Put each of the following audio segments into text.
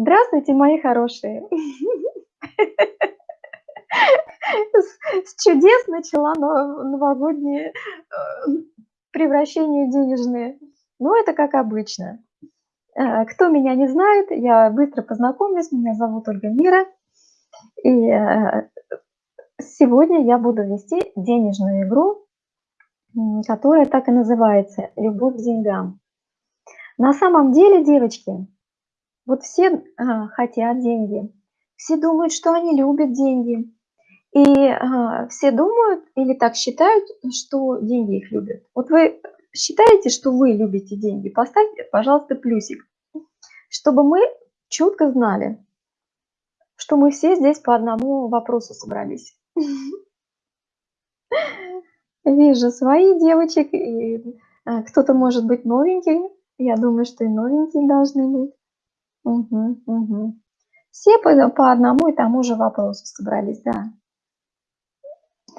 Здравствуйте, мои хорошие! С чудес начала новогодние, э, превращения денежные. Ну, это как обычно. Э, кто меня не знает, я быстро познакомлюсь. Меня зовут Ольга Мира. И э, сегодня я буду вести денежную игру, которая так и называется «Любовь к деньгам». На самом деле, девочки, вот все а, хотят деньги, все думают, что они любят деньги. И а, все думают или так считают, что деньги их любят. Вот вы считаете, что вы любите деньги? Поставьте, пожалуйста, плюсик, чтобы мы четко знали, что мы все здесь по одному вопросу собрались. Вижу свои девочек, и а, кто-то может быть новенький, я думаю, что и новенькие должны быть. Угу, угу. Все по, по одному и тому же вопросу собрались, да.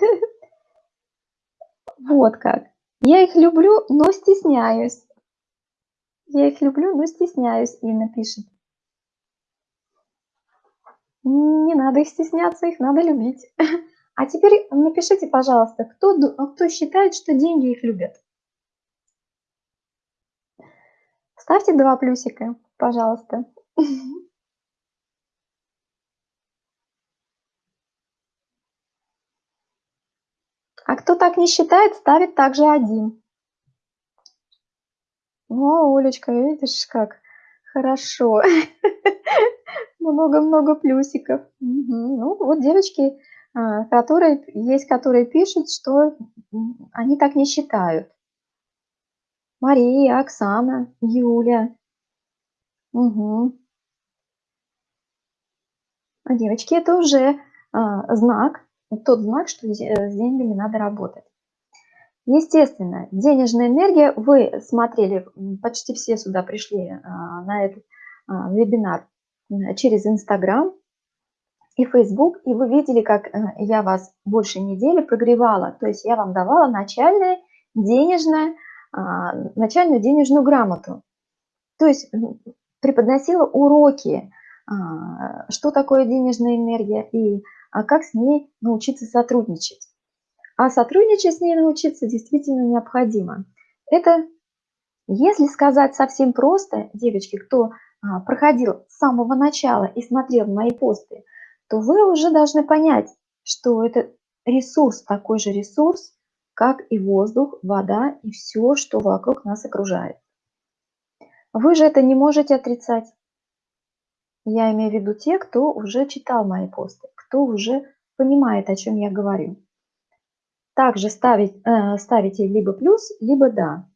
Вот как. Я их люблю, но стесняюсь. Я их люблю, но стесняюсь, Инна пишет. Не надо их стесняться, их надо любить. А теперь напишите, пожалуйста, кто, кто считает, что деньги их любят? Ставьте два плюсика, пожалуйста. А кто так не считает, ставит также один. О, Олечка, видишь, как хорошо. Много-много плюсиков. Ну, вот девочки, а, которые, есть, которые пишут, что они так не считают. Мария, Оксана, Юля. Угу. А девочки, это уже а, знак, тот знак, что с деньгами надо работать. Естественно, денежная энергия, вы смотрели, почти все сюда пришли а, на этот вебинар через Инстаграм и Фейсбук, и вы видели, как а, я вас больше недели прогревала, то есть я вам давала начальное денежное начальную денежную грамоту. То есть преподносила уроки, что такое денежная энергия и а, как с ней научиться сотрудничать. А сотрудничать с ней научиться действительно необходимо. Это, если сказать совсем просто, девочки, кто проходил с самого начала и смотрел мои посты, то вы уже должны понять, что это ресурс, такой же ресурс, как и воздух, вода и все, что вокруг нас окружает. Вы же это не можете отрицать. Я имею в виду те, кто уже читал мои посты, кто уже понимает, о чем я говорю. Также ставить, э, ставите либо плюс, либо да.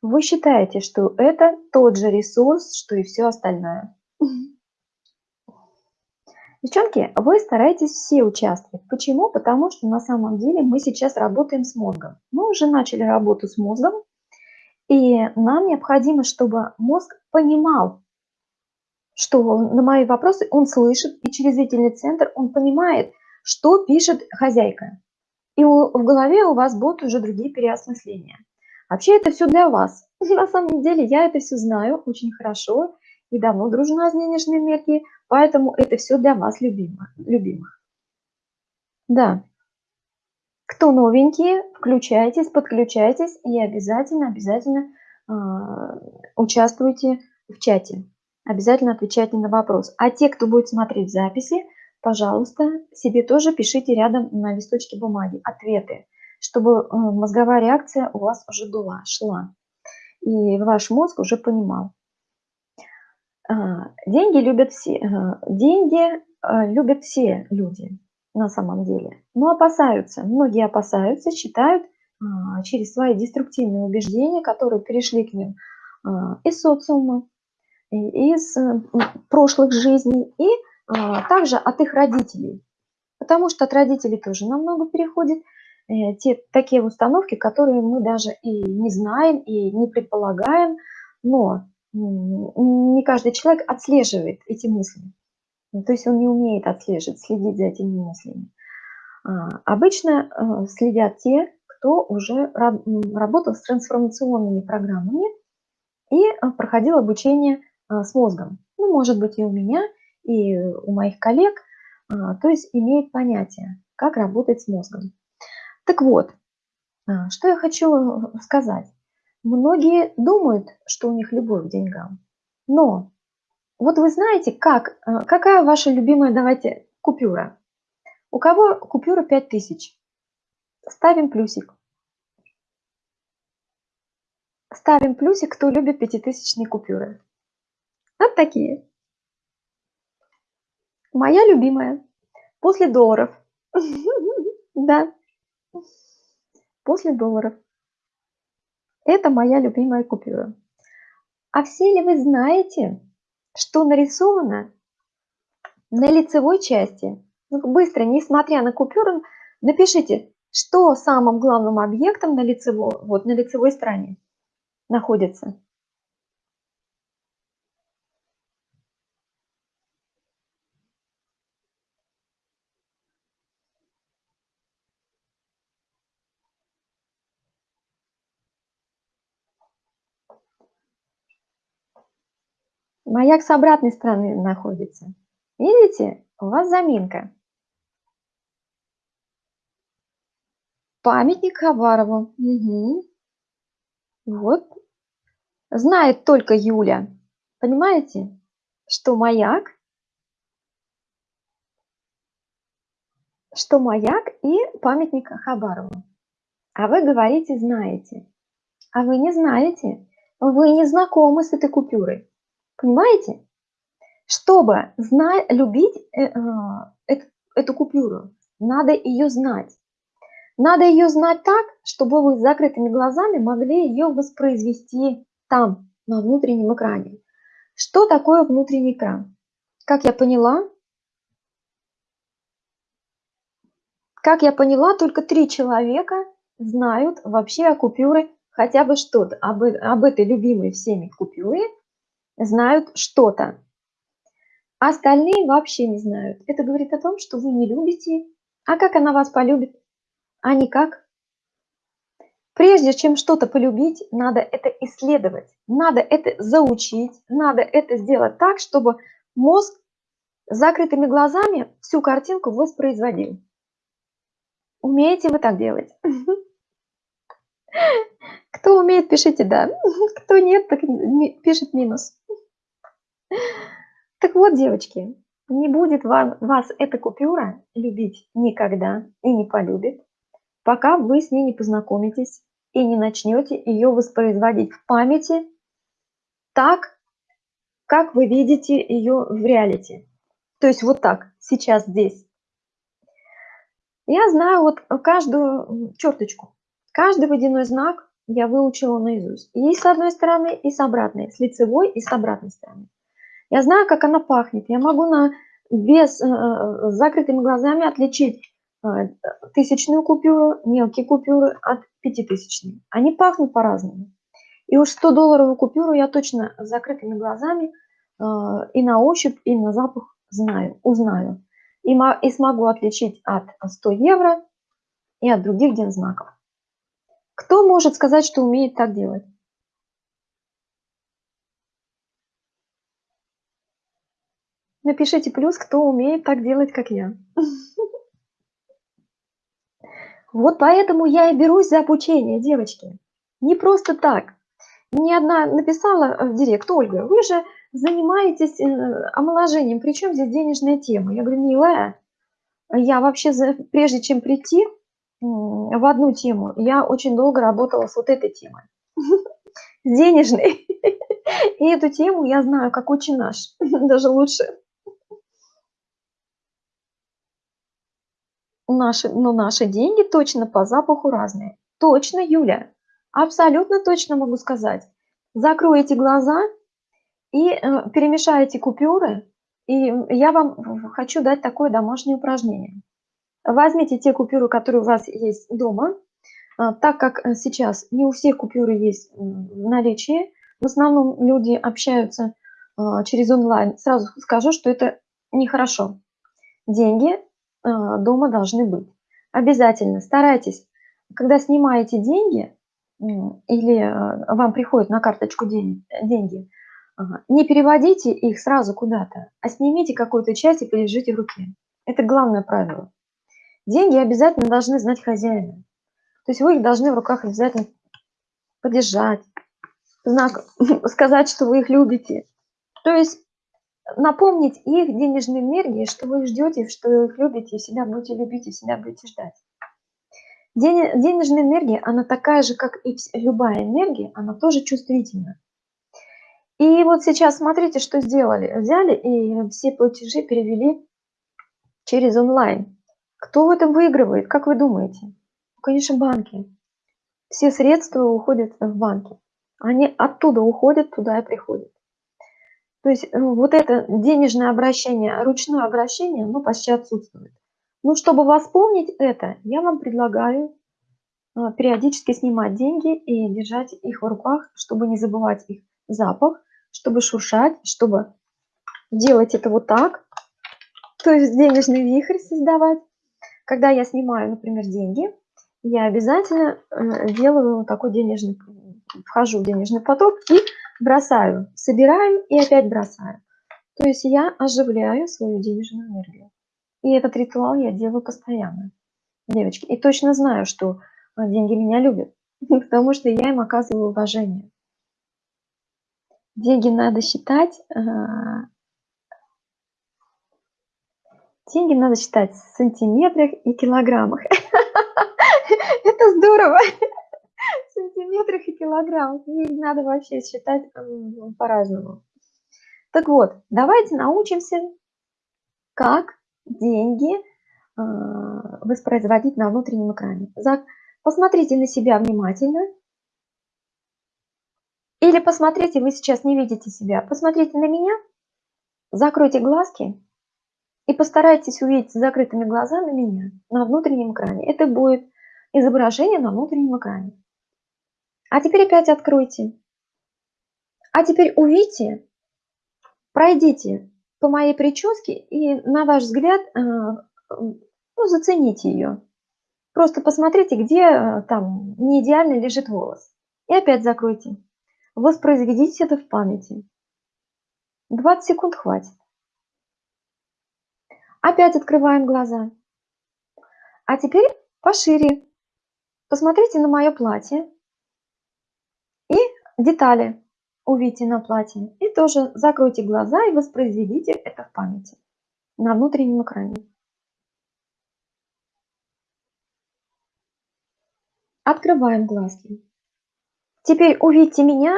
Вы считаете, что это тот же ресурс, что и все остальное. Девчонки, вы стараетесь все участвовать. Почему? Потому что на самом деле мы сейчас работаем с мозгом. Мы уже начали работу с мозгом, и нам необходимо, чтобы мозг понимал, что на мои вопросы он слышит, и через зрительный центр он понимает, что пишет хозяйка. И в голове у вас будут уже другие переосмысления. Вообще это все для вас. На самом деле я это все знаю очень хорошо и давно дружна с денежной энергией, Поэтому это все для вас любимо, любимых. Да. Кто новенькие, включайтесь, подключайтесь и обязательно, обязательно э, участвуйте в чате. Обязательно отвечайте на вопрос. А те, кто будет смотреть записи, пожалуйста, себе тоже пишите рядом на листочке бумаги ответы, чтобы э, мозговая реакция у вас уже была, шла. И ваш мозг уже понимал. А, деньги любят все, деньги а, любят все люди на самом деле, но опасаются, многие опасаются, считают а, через свои деструктивные убеждения, которые перешли к ним из социума, из прошлых жизней и также от их родителей. Потому что от родителей тоже намного переходит э, те такие установки, которые мы даже и не знаем, и не предполагаем, но не каждый человек отслеживает эти мысли. Ну, то есть он не умеет отслеживать, следить за этими мыслями. А, обычно э, следят те, кто уже работал с трансформационными программами и э, проходил обучение э, с мозгом. ну, может быть, и у меня, и у моих коллег, а, то есть имеет понятие, как работать с мозгом. Так вот, а, что я хочу сказать. Многие думают, что у них любовь к деньгам, но вот вы знаете, как, какая ваша любимая, давайте, купюра? У кого купюра 5000? Ставим плюсик. Ставим плюсик, кто любит пятитысячные купюры. Такие. Моя любимая. После долларов. Да. После долларов. Это моя любимая купюра. А все ли вы знаете, что нарисовано на лицевой части? Ну, быстро, несмотря на купюру, напишите, что самым главным объектом на лицевой, вот, на лицевой стороне находится. Маяк с обратной стороны находится. Видите, у вас заминка. Памятник Хабарову. Угу. Вот. Знает только Юля. Понимаете, что маяк, что маяк и памятник Хабарову. А вы говорите, знаете. А вы не знаете. Вы не знакомы с этой купюрой. Понимаете? Чтобы знать, любить э, э, эту, купюру, надо ее знать. Надо ее знать так, чтобы вы с закрытыми глазами могли ее воспроизвести там, на внутреннем экране. Что такое внутренний экран? Как я поняла, как я поняла, только три человека знают вообще о купюре хотя бы что-то, об, об этой любимой всеми купюре знают что-то. Остальные вообще не знают. Это говорит о том, что вы не любите. А как она вас полюбит? А никак. Прежде чем что-то полюбить, надо это исследовать, надо это заучить, надо это сделать так, чтобы мозг с закрытыми глазами всю картинку воспроизводил. Умеете вы так делать? Кто умеет, пишите «да». Кто нет, так пишет минус. Так вот, девочки, не будет вам, вас эта купюра любить никогда и не полюбит, пока вы с ней не познакомитесь и не начнете ее воспроизводить в памяти так, как вы видите ее в реалити. То есть вот так, сейчас здесь. Я знаю вот каждую черточку, каждый водяной знак я выучила наизусть. И с одной стороны, и с обратной, с лицевой и с обратной стороны. Я знаю, как она пахнет. Я могу на, без, э, с закрытыми глазами отличить э, тысячную купюру, мелкие купюры от пятитысячной. Они пахнут по-разному. И уж 100-долларовую купюру я точно с закрытыми глазами э, и на ощупь, и на запах знаю, узнаю. И, и смогу отличить от 100 евро и от других дензнаков. Кто может сказать, что умеет так делать? Напишите плюс, кто умеет так делать, как я. Вот поэтому я и берусь за обучение, девочки. Не просто так. Ни одна написала в директ, Ольга, вы же занимаетесь э, омоложением, причем здесь денежная тема? Я говорю, милая, я вообще, прежде чем прийти в одну тему, я очень долго работала с вот этой темой, с денежной. И эту тему я знаю, как очень наш, даже лучше. Наши, но наши деньги точно по запаху разные. Точно, Юля. Абсолютно точно могу сказать. Закройте глаза и э, перемешайте купюры. И я вам хочу дать такое домашнее упражнение. Возьмите те купюры, которые у вас есть дома. Э, так как сейчас не у всех купюры есть в наличии, в основном люди общаются э, через онлайн, сразу скажу, что это нехорошо. Деньги дома должны быть. Обязательно старайтесь, когда снимаете деньги или а, вам приходят на карточку деньги, Ага. Не переводите их сразу куда-то, а снимите какую-то часть и полежите в руке. Это главное правило. Деньги обязательно должны знать хозяина. То есть вы их должны в руках обязательно подержать, знак, сказать, что вы их любите. То есть напомнить их денежной энергии, что вы их ждете, что их любите, и себя будете любить, и себя будете ждать. Денежная энергия, она такая же, как и любая энергия, она тоже чувствительна. И вот сейчас смотрите, что сделали. Взяли и все платежи перевели через онлайн. Кто в этом выигрывает, как вы думаете? Конечно, банки. Все средства уходят в банки. Они оттуда уходят, туда и приходят. То есть ну, вот это денежное обращение, ручное обращение, оно почти отсутствует. Ну, чтобы восполнить это, я вам предлагаю а, периодически снимать деньги и держать их в руках, чтобы не забывать их запах, чтобы шуршать, чтобы делать это вот так, то есть денежный вихрь создавать. Когда я снимаю, например, деньги, я обязательно э, делаю такой денежный, вхожу в денежный поток и бросаю, собираю и опять бросаю. То есть я оживляю свою денежную энергию. И этот ритуал я делаю постоянно, девочки. И точно знаю, что а, деньги меня любят, потому что я им оказываю уважение. Деньги надо считать, а, деньги надо считать в сантиметрах и килограммах. Это здорово! Сантиметрах и килограммах. Их надо вообще считать по-разному. Так вот, давайте научимся, как деньги а, воспроизводить на внутреннем экране. Посмотрите на себя внимательно. Или посмотрите, вы сейчас не видите себя, посмотрите на меня, закройте глазки и постарайтесь увидеть с закрытыми глазами меня на внутреннем экране. Это будет изображение на внутреннем экране. А теперь опять откройте. А теперь увидите, пройдите по моей прическе и, на ваш взгляд, э, ну, зацените ее. Просто посмотрите, где э, там не идеально лежит волос. И опять закройте. Воспроизведите это в памяти. 20 секунд хватит. Опять открываем глаза. А теперь пошире. Посмотрите на мое платье. Детали увидите на платье. И тоже закройте глаза и воспроизведите это в памяти на внутреннем экране. Открываем глазки. Теперь увидьте меня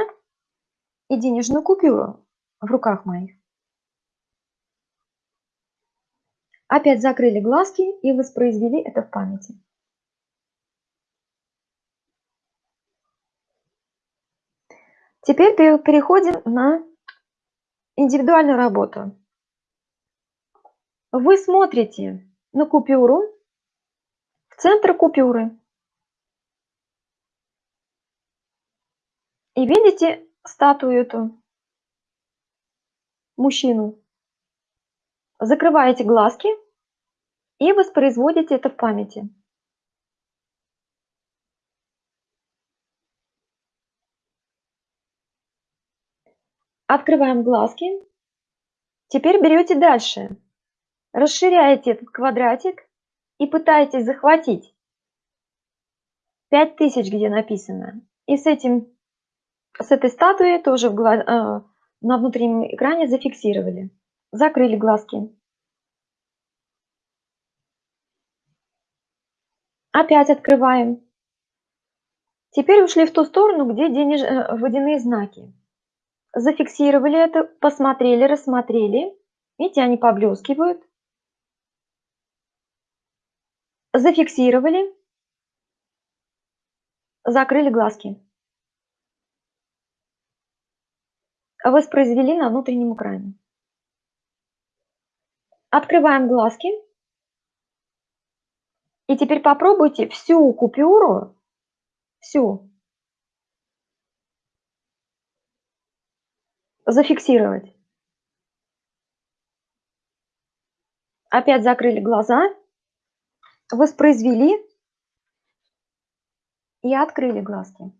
и денежную купюру в руках моих. Опять закрыли глазки и воспроизвели это в памяти. Теперь переходим на индивидуальную работу. Вы смотрите на купюру, в центр купюры. И видите статую эту, мужчину. Закрываете глазки и воспроизводите это в памяти. Открываем глазки. Теперь берете дальше. Расширяете этот квадратик и пытаетесь захватить 5000, где написано. И с этим с этой статуей тоже в э, на внутреннем экране зафиксировали. Закрыли глазки. Опять открываем. Теперь ушли в ту сторону, где денеж... Э, водяные знаки. Зафиксировали это, посмотрели, рассмотрели. Видите, они поблескивают. Зафиксировали. Закрыли глазки. воспроизвели на внутреннем экране. Открываем глазки. И теперь попробуйте всю купюру, всю, зафиксировать. Опять закрыли глаза, воспроизвели и открыли глазки.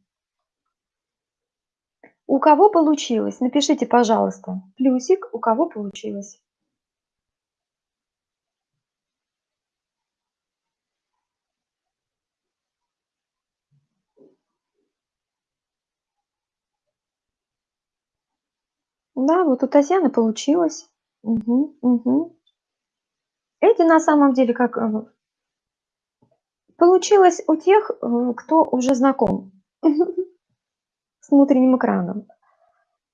У кого получилось? Напишите, пожалуйста, плюсик, у кого получилось. Да, вот у Татьяны получилось. Мгм, мгм. Эти на самом деле как э, получилось у тех, э, кто уже знаком с внутренним экраном.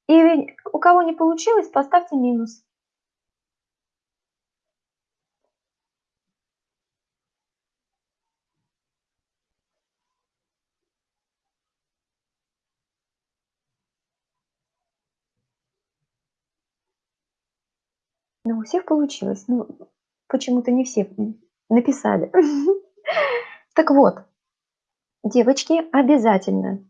И у кого не получилось, поставьте минус. Но у всех получилось. Ну, почему-то не все написали. Так вот, девочки, обязательно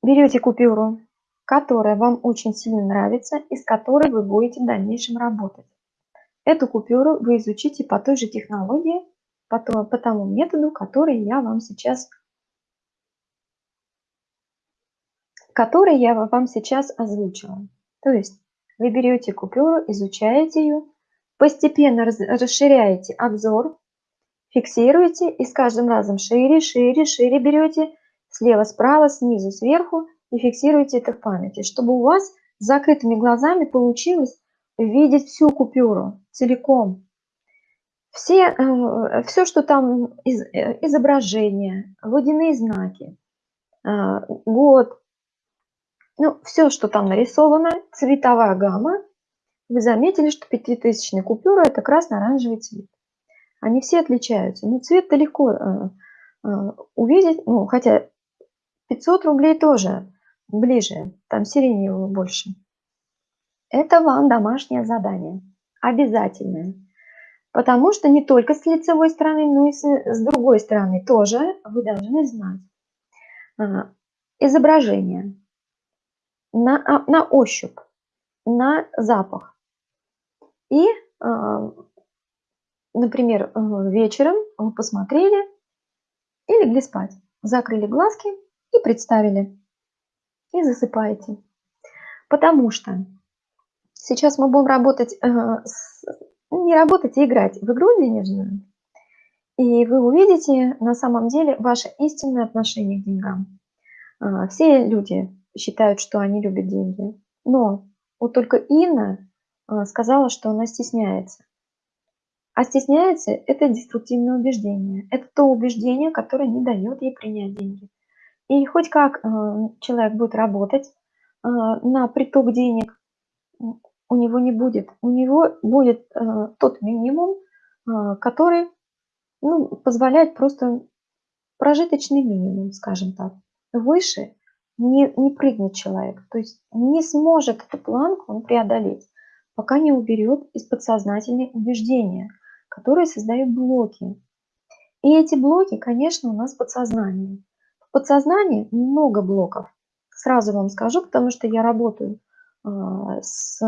берете купюру, которая вам очень сильно нравится и с которой вы будете в дальнейшем работать. Эту купюру вы изучите по той же технологии, по, то, по тому методу, который я вам сейчас который я вам сейчас озвучила. То есть вы берете купюру, изучаете ее, постепенно расширяете обзор, фиксируете и с каждым разом шире, шире, шире берете, слева, справа, снизу, сверху и фиксируете это в памяти, чтобы у вас с закрытыми глазами получилось видеть всю купюру целиком. Все, э, все что там из, э, изображения, водяные знаки, э, год, ну, все, что там нарисовано, цветовая гамма, вы заметили, что пятитысячная купюра – это красно-оранжевый цвет. Они все отличаются. Но цвет-то легко э, э, увидеть, ну, хотя 500 рублей тоже ближе, там сиреневого больше. Это вам домашнее задание, обязательное. Потому что не только с лицевой стороны, но и с, с другой стороны тоже вы должны знать. А, изображение на, а, на ощупь, на запах. И, а, например, э, вечером вы посмотрели и легли спать, закрыли глазки и представили, и засыпаете. Потому что сейчас мы будем работать, э, не работать, а играть в игру денежную, и вы увидите на самом деле ваше истинное отношение к деньгам. А, все люди считают, что они любят деньги. Но вот только Инна а, сказала, что она стесняется. А стесняется – это деструктивное убеждение. Это то убеждение, которое не дает ей принять деньги. И хоть как а, человек будет работать а, на приток денег, у него не будет. У него будет тот минимум, который ну, позволяет просто прожиточный минимум, скажем так. Выше не, не прыгнет человек, то есть не сможет эту планку он преодолеть, пока не уберет из подсознательной убеждения, которые создают блоки. И эти блоки, конечно, у нас в подсознании. В подсознании много блоков. Сразу вам скажу, потому что я работаю э, с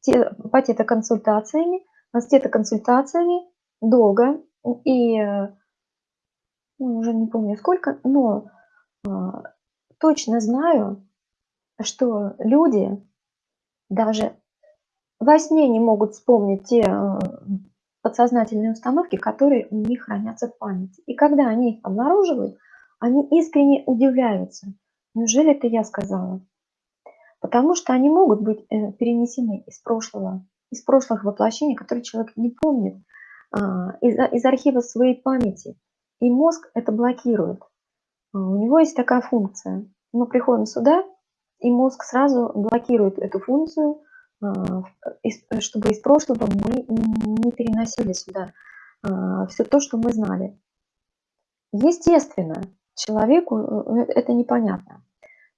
те, по тета-консультациями, с тета-консультациями долго, и ну, уже не помню сколько, но точно знаю, что люди даже во сне не могут вспомнить те э, подсознательные установки, которые у них хранятся в памяти. И когда они их обнаруживают, они искренне удивляются. Неужели это я сказала? Потому что они могут быть э, перенесены из прошлого, из прошлых воплощений, которые человек не помнит, а, из, из архива своей памяти. И мозг это блокирует. А, у него есть такая функция. Мы приходим сюда, и мозг сразу блокирует эту функцию, а, чтобы из прошлого мы не переносили сюда а, все то, что мы знали. Естественно, человеку э, это непонятно.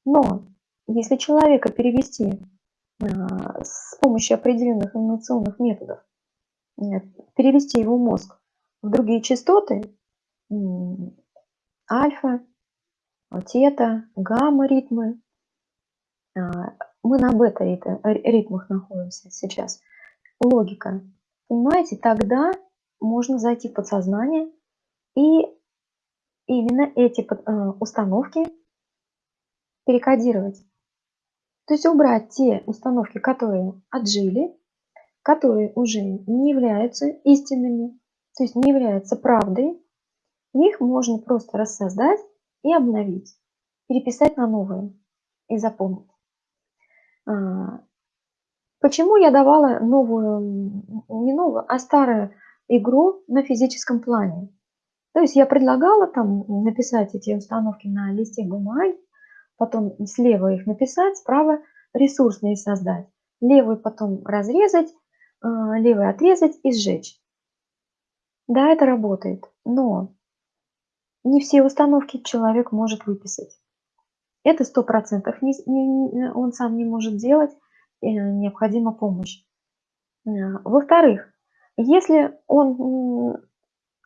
Но если человека перевести с помощью определенных инновационных методов, э, перевести его мозг в другие частоты, альфа, тета, гамма-ритмы. А, мы на бета-ритмах находимся сейчас. Логика. Понимаете, тогда можно зайти в подсознание и именно эти э, установки перекодировать. То есть убрать те установки, которые отжили, которые уже не являются истинными, то есть не являются правдой. Их можно просто рассоздать и обновить, переписать на новые и запомнить. А, почему я давала новую, не новую, а старую игру на физическом плане? То есть я предлагала там написать эти установки на листе бумаги, потом слева их написать, справа ресурсные создать, левый потом разрезать, а, левый отрезать и сжечь. Да, это работает, но не все установки человек может выписать. Это сто процентов он сам не может делать, э, необходима помощь. Э, во-вторых, если он,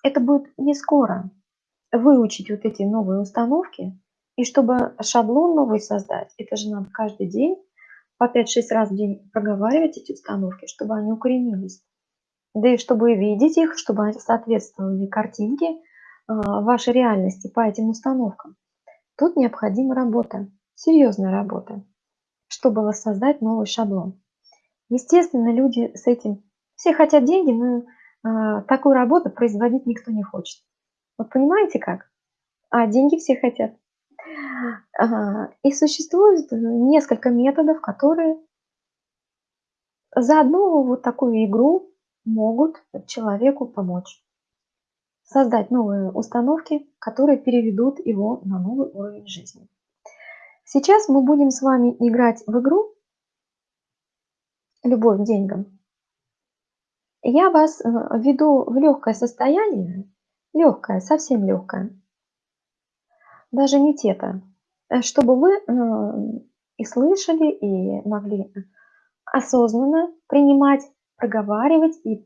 это будет не скоро, выучить вот эти новые установки, и чтобы шаблон новый создать, это же надо каждый день по 5-6 раз в день проговаривать эти установки, чтобы они укоренились. Да и чтобы видеть их, чтобы они соответствовали картинке вашей реальности по этим установкам. Тут необходима работа, серьезная работа, чтобы воссоздать новый шаблон. Естественно, люди с этим, все хотят деньги, но а, такую работу производить никто не хочет. Вот понимаете как? А деньги все хотят. И существует несколько методов, которые за одну вот такую игру могут человеку помочь. Создать новые установки, которые переведут его на новый уровень жизни. Сейчас мы будем с вами играть в игру «Любовь к деньгам». Я вас э, веду в легкое состояние, легкое, совсем легкое, даже не тета, э, чтобы вы э, и слышали, и могли осознанно принимать, проговаривать и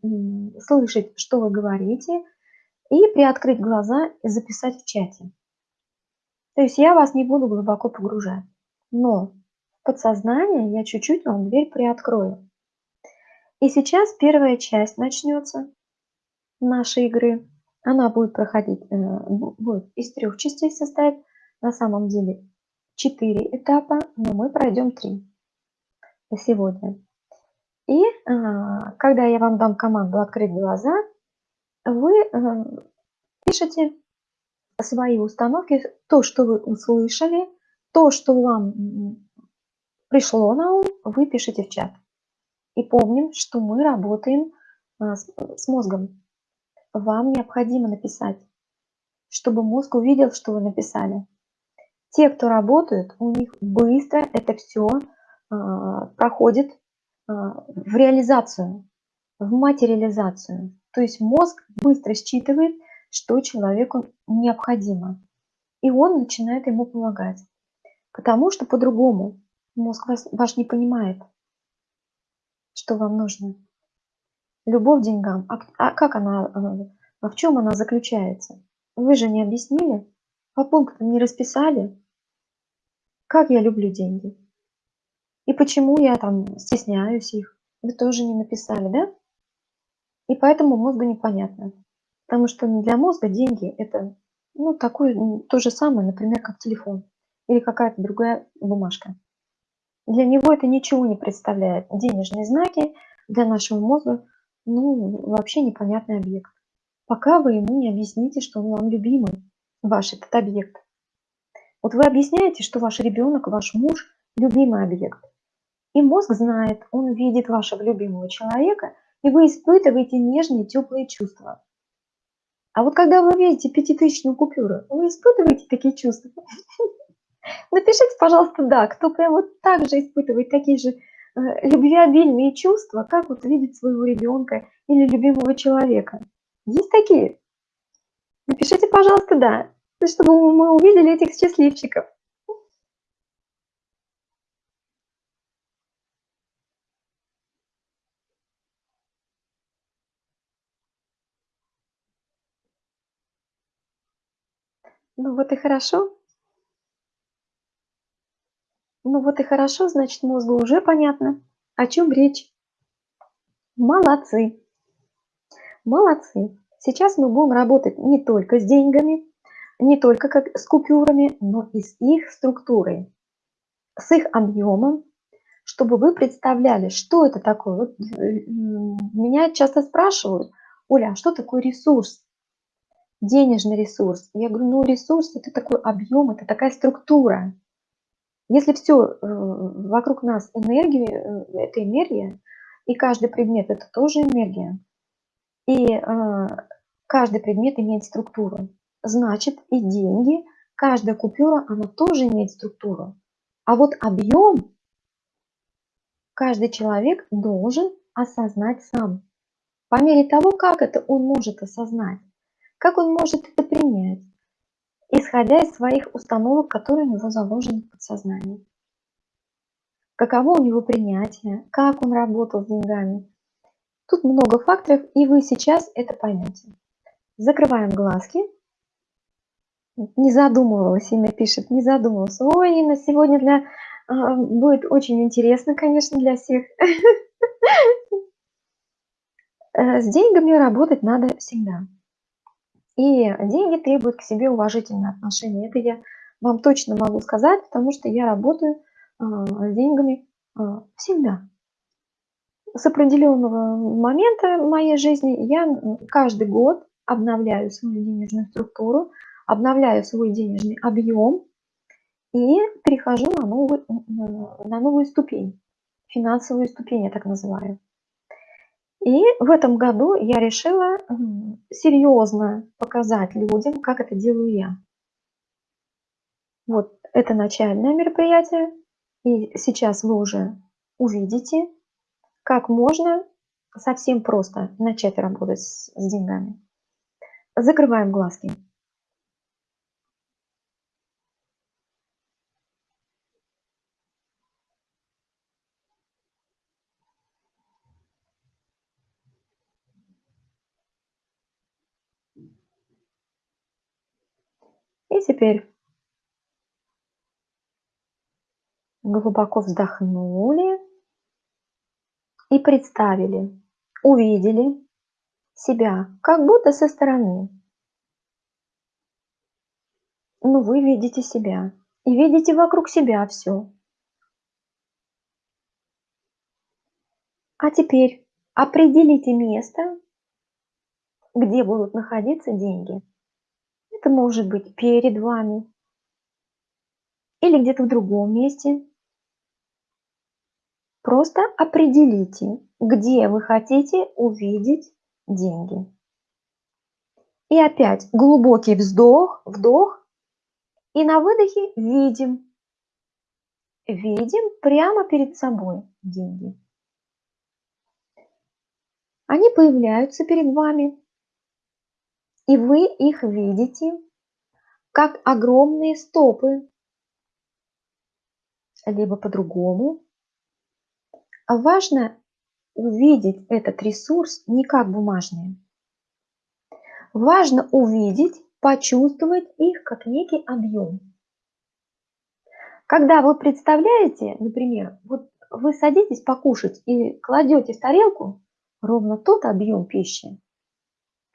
слышать, что вы говорите, и приоткрыть глаза и записать в чате. То есть я вас не буду глубоко погружать, но в подсознание я чуть-чуть вам дверь приоткрою. И сейчас первая часть начнется нашей игры. Она будет проходить, э, будет из трех частей состоять. На самом деле четыре этапа, но мы пройдем три сегодня. И а, когда я вам дам команду «Открыть глаза», вы э, пишете свои установки, то, что вы услышали, то, что вам пришло на ум, вы пишете в чат. И помним, что мы работаем а, с мозгом вам необходимо написать, чтобы мозг увидел, что вы написали. Те, кто работают, у них быстро это все а, проходит а, в реализацию, в материализацию. То есть мозг быстро считывает, что человеку необходимо. И он начинает ему помогать. Потому что по-другому мозг вас, ваш не понимает, что вам нужно любовь к деньгам, а, а как она, а в чем она заключается? Вы же не объяснили, по пунктам не расписали, как я люблю деньги. И почему я там стесняюсь их, вы тоже не написали, да? И поэтому мозгу непонятно. Потому что для мозга деньги это ну, такое, то же самое, например, как телефон или какая-то другая бумажка. Для него это ничего не представляет. Денежные знаки для нашего мозга ну, вообще непонятный объект. Пока вы ему не объясните, что он вам любимый, ваш этот объект. Вот вы объясняете, что ваш ребенок, ваш муж – любимый объект. И мозг знает, он видит вашего любимого человека, и вы испытываете нежные, теплые чувства. А вот когда вы видите пятитысячную купюру, вы испытываете такие чувства? Напишите, пожалуйста, да, кто прям вот так же испытывает такие же Э, любвеобильные чувства, как вот видеть своего ребенка или любимого человека. Есть такие? Напишите, пожалуйста, да, чтобы мы увидели этих счастливчиков. Ну вот и хорошо. Ну вот и хорошо, значит, мозгу уже понятно, о чем речь. Молодцы. Молодцы. Сейчас мы будем работать не только с деньгами, не только как с купюрами, но и с их структурой. с их объемом, чтобы вы представляли, что это такое. Вот э, меня часто спрашивают, Оля, а что такое ресурс? Денежный ресурс. Я говорю, ну ресурс это такой объем, это такая структура. Если все э, вокруг нас энергия, э, это энергия, и каждый предмет это тоже энергия, и каждый предмет имеет структуру, значит и деньги, каждая купюра, она тоже имеет структуру. А вот объем каждый человек должен осознать сам. По мере того, как это он может осознать, как он может это принять, исходя из своих установок, которые у него заложены в подсознании. Каково у него принятие, как он работал с деньгами. Тут много факторов, и вы сейчас это поймете. Закрываем глазки. Не задумывалась, Инна пишет, не задумывалась. Ой, Инна, сегодня для а, будет очень интересно, конечно, для всех. Э, с деньгами работать надо всегда. И деньги требуют к себе уважительное отношение. Это я вам точно могу сказать, потому что я работаю а, с деньгами а, всегда. С определенного момента моей жизни я каждый год обновляю свою денежную структуру, обновляю свой денежный объем, и перехожу на новую, на новую ступень, финансовую ступень я так называю. И в этом году я решила серьезно показать людям, как это делаю я. Вот это начальное мероприятие, и сейчас вы уже увидите, как можно совсем просто начать работать с, с деньгами. Закрываем глазки. Теперь глубоко вздохнули и представили, увидели себя как будто со стороны. Ну, вы видите себя и видите вокруг себя все. А теперь определите место, где будут находиться деньги. Это может быть перед вами или где-то в другом месте. Просто определите, где вы хотите увидеть деньги. И опять глубокий вздох, вдох. И на выдохе видим. Видим прямо перед собой деньги. Они появляются перед вами и вы их видите, как огромные стопы, либо по-другому. Важно увидеть этот ресурс не как бумажные. Важно увидеть, почувствовать их как некий объем. Когда вы представляете, например, вот вы садитесь покушать и кладете в тарелку ровно тот объем пищи,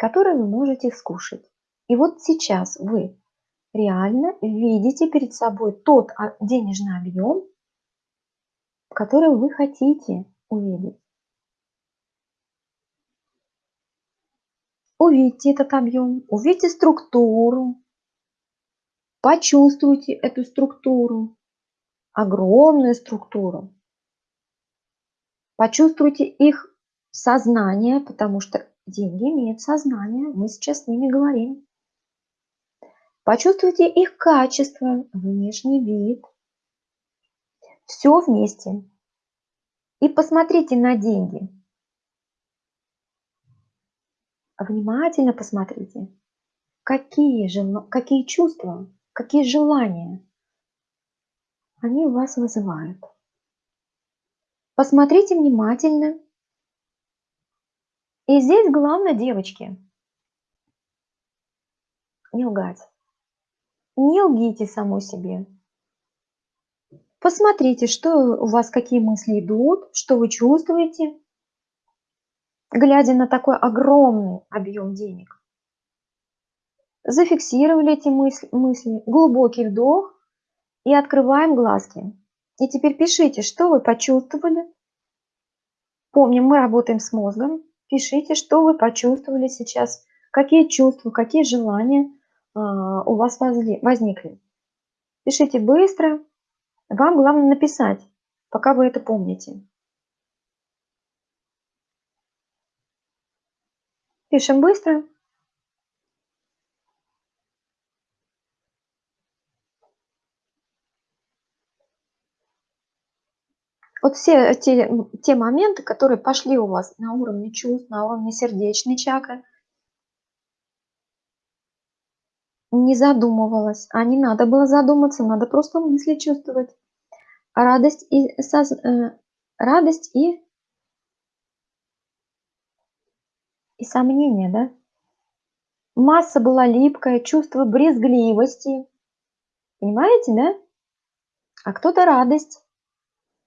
который вы можете скушать. И вот сейчас вы реально видите перед собой тот а, денежный объем, который вы хотите увидеть. Увидите этот объем, увидите структуру, почувствуйте эту структуру, огромную структуру. Почувствуйте их сознание, потому что Деньги имеют сознание, мы сейчас с ними говорим. Почувствуйте их качество, внешний вид. Все вместе. И посмотрите на деньги. Внимательно посмотрите, какие, же, какие чувства, какие желания они у вас вызывают. Посмотрите внимательно и здесь главное, девочки, не лгать. Не лгите самой себе. Посмотрите, что у вас, какие мысли идут, что вы чувствуете, глядя на такой огромный объем денег. Зафиксировали эти мысли, мысли, глубокий вдох и открываем глазки. И теперь пишите, что вы почувствовали. Помним, мы работаем с мозгом. Пишите, что вы почувствовали сейчас, какие чувства, какие желания а, у вас возникли. Пишите быстро. Вам главное написать, пока вы это помните. Пишем быстро. Вот все те, те моменты, которые пошли у вас на уровне чувств, на уровне сердечной чакры, не задумывалась, а не надо было задуматься, надо просто мысли чувствовать. Радость и, соз, э, радость и, и сомнение, да? Масса была липкая, чувство брезгливости. Понимаете, да? А кто-то радость,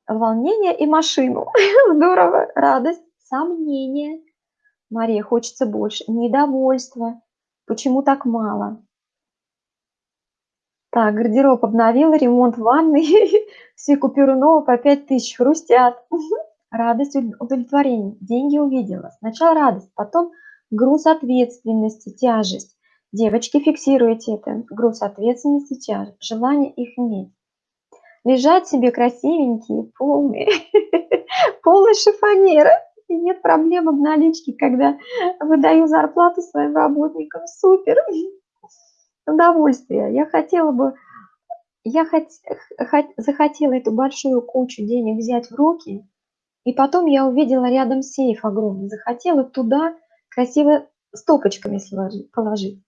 волнение и машину. Здорово, радость, сомнение. Мария, хочется больше. Недовольство. Почему так мало? Так, гардероб обновила, ремонт ванной, все купюры новые по 5 тысяч хрустят. Радость, удовлетворение, деньги увидела. Сначала радость, потом груз ответственности, тяжесть. Девочки, фиксируйте это. Груз ответственности, тяжесть. Желание их иметь. Лежать себе красивенькие, полные, полные шифонеры. И нет проблем в наличке, когда выдаю зарплату своим работникам. Супер! удовольствие. Я хотела бы, я хот, хот, захотела эту большую кучу денег взять в руки, и потом я увидела рядом сейф огромный, захотела туда красиво стопочками положить.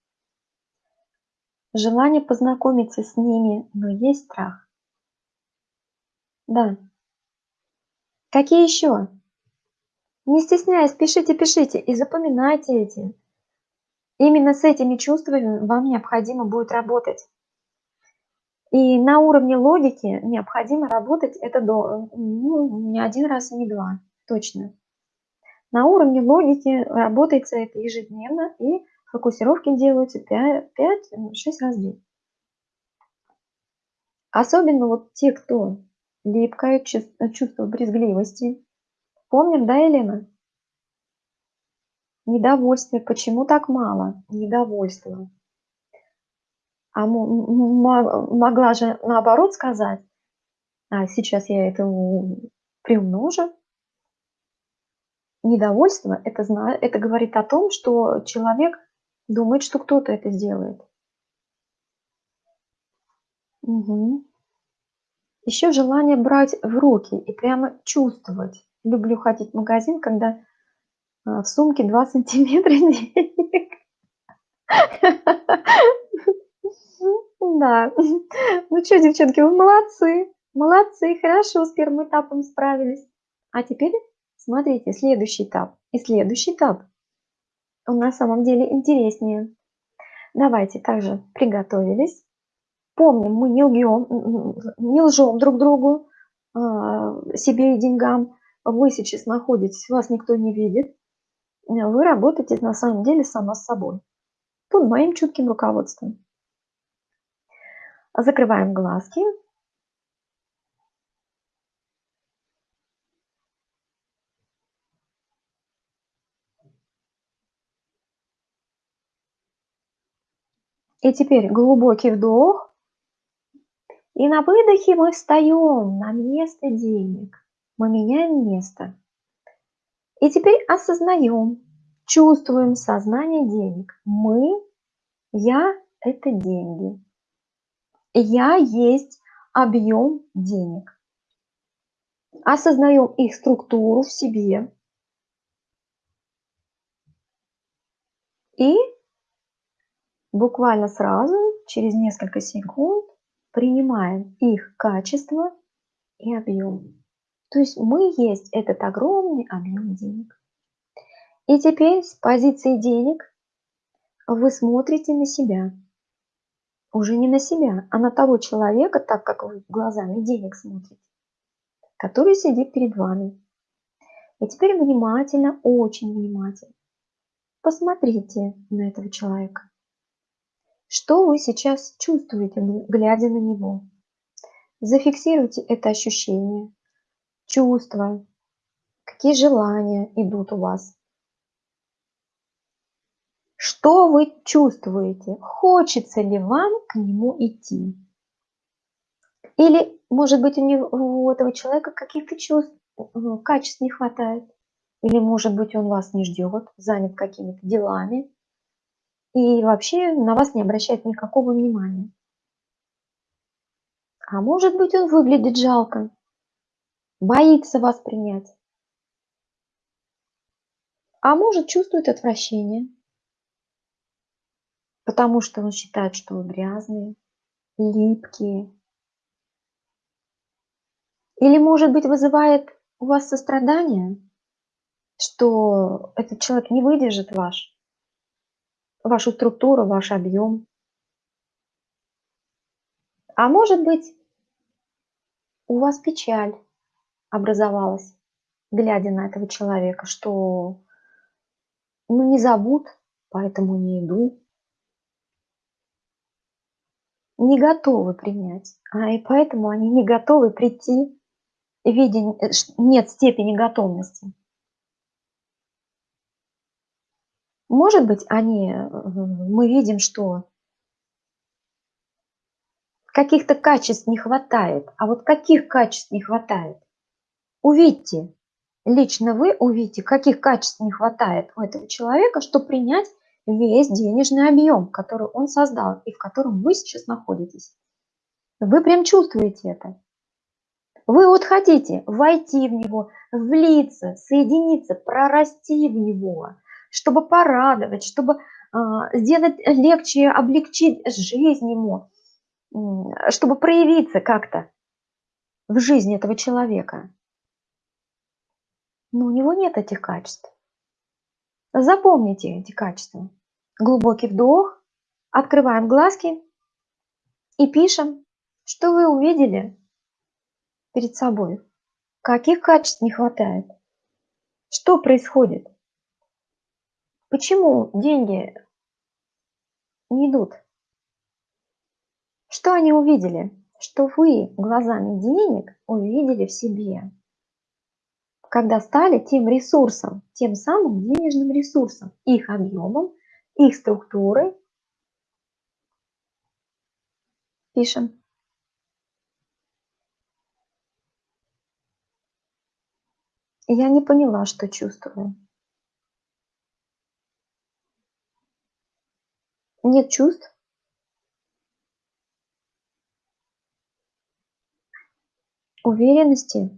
Желание познакомиться с ними, но есть страх. Да. Какие еще? Не стесняясь, пишите, пишите и запоминайте эти. Именно с этими чувствами вам необходимо будет работать. И на уровне логики необходимо работать это до, ну, не один раз не два, точно. На уровне логики работается это ежедневно, и фокусировки делаются 5-6 раз в день. Особенно вот те, кто липкое чувство брезгливости. Помним, да, Елена? Недовольствие. Почему так мало? Недовольство. А могла же наоборот сказать, а сейчас я это приумножу. Недовольство это, это говорит о том, что человек думает, что кто-то это сделает. Угу. Еще желание брать в руки и прямо чувствовать. Люблю ходить в магазин, когда а, в сумке 2 сантиметра денег. Да. Ну что, девчонки, вы молодцы. Молодцы, хорошо с первым этапом справились. А теперь смотрите, следующий этап. И следующий этап. Он на самом деле интереснее. Давайте также приготовились. Помним, мы не лжем, не лжем друг другу, а, себе и деньгам. Вы сейчас находитесь, вас никто не видит вы работаете на самом деле сама с собой, под моим чутким руководством. Закрываем глазки. И теперь глубокий вдох. И на выдохе мы встаем на место денег. Мы меняем место. И теперь осознаем, чувствуем сознание денег. Мы, я – это деньги. Я есть объем денег. Осознаем их структуру в себе. И буквально сразу, через несколько секунд, принимаем их качество и объем. То есть мы есть этот огромный объем денег. И теперь с позиции денег вы смотрите на себя. Уже не на себя, а на того человека, так как вы глазами денег смотрите, который сидит перед вами. И теперь внимательно, очень внимательно посмотрите на этого человека. Что вы сейчас чувствуете, глядя на него? Зафиксируйте это ощущение, чувства, какие желания идут у вас. Что вы чувствуете? Хочется ли вам к нему идти? Или, может быть, у, него, у этого человека каких-то чувств, качеств не хватает? Или, может быть, он вас не ждет, занят какими-то делами и вообще на вас не обращает никакого внимания? А может быть, он выглядит жалко, боится вас принять. А может, чувствует отвращение, потому что он считает, что вы грязные, липкие. Или, может быть, вызывает у вас сострадание, что этот человек не выдержит ваш, вашу структуру, ваш объем. А может быть, у вас печаль образовалась, глядя на этого человека, что ну не зовут, поэтому не иду. Не готовы принять, а и поэтому они не готовы прийти, видя э, нет степени готовности. Может быть, они, э, мы видим, что каких-то качеств не хватает. А вот каких качеств не хватает? Увидьте, лично вы увидите, каких качеств не хватает у этого человека, чтобы принять весь денежный объем, который он создал и в котором вы сейчас находитесь. Вы прям чувствуете это. Вы вот хотите войти в него, влиться, соединиться, прорасти в него, чтобы порадовать, чтобы э, сделать легче, облегчить жизнь ему, чтобы проявиться как-то в жизни этого человека. Но у него нет этих качеств. Запомните эти качества. Глубокий вдох, открываем глазки и пишем, что вы увидели перед собой. Каких качеств не хватает? Что происходит? Почему деньги не идут? Что они увидели? Что вы глазами денег увидели в себе, когда стали тем ресурсом, тем самым денежным ресурсом, их объемом, их структурой. Пишем. Я не поняла, что чувствую. Нет чувств? Уверенности?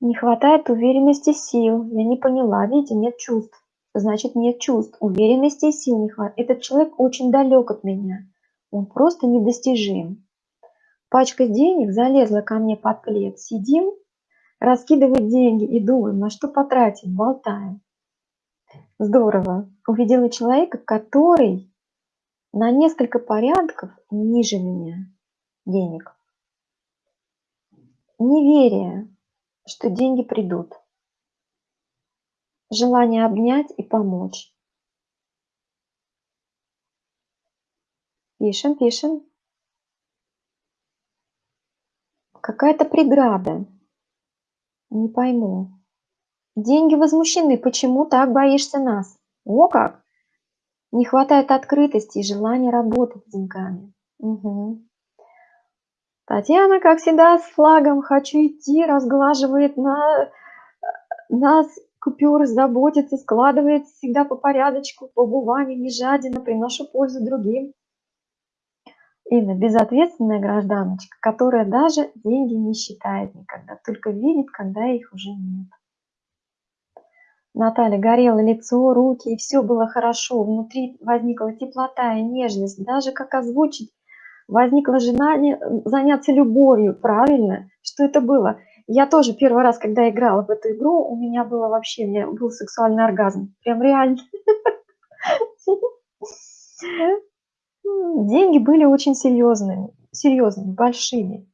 Не хватает уверенности сил. Я не поняла. Видите, нет чувств. Значит, нет чувств. Уверенности и сил не хватает. Этот человек очень далек от меня. Он просто недостижим. Пачка денег залезла ко мне под плед. Сидим, раскидывать деньги и думаем, на что потратить, болтаем. Здорово. Увидела человека, который на несколько порядков ниже меня денег. Неверие, что деньги придут. Желание обнять и помочь. Пишем, пишем. Какая-то преграда. Не пойму. Деньги возмущены. Почему так боишься нас? О как! Не хватает открытости и желания работать с деньгами. Угу. Татьяна, как всегда, с флагом «Хочу идти» разглаживает на нас купюры, заботится, складывает всегда по порядочку, по бумаге, не жадина, приношу пользу другим. Инна, безответственная гражданочка, которая даже деньги не считает никогда, только видит, когда их уже нет. Наталья, горело лицо, руки, и все было хорошо. Внутри возникла теплота и нежность. Даже как озвучить возникло желание заняться любовью, правильно? Что это было? Я тоже первый раз, когда играла в эту игру, у меня было вообще, у меня был сексуальный оргазм. Прям реально. Деньги были очень серьезными, серьезными, большими.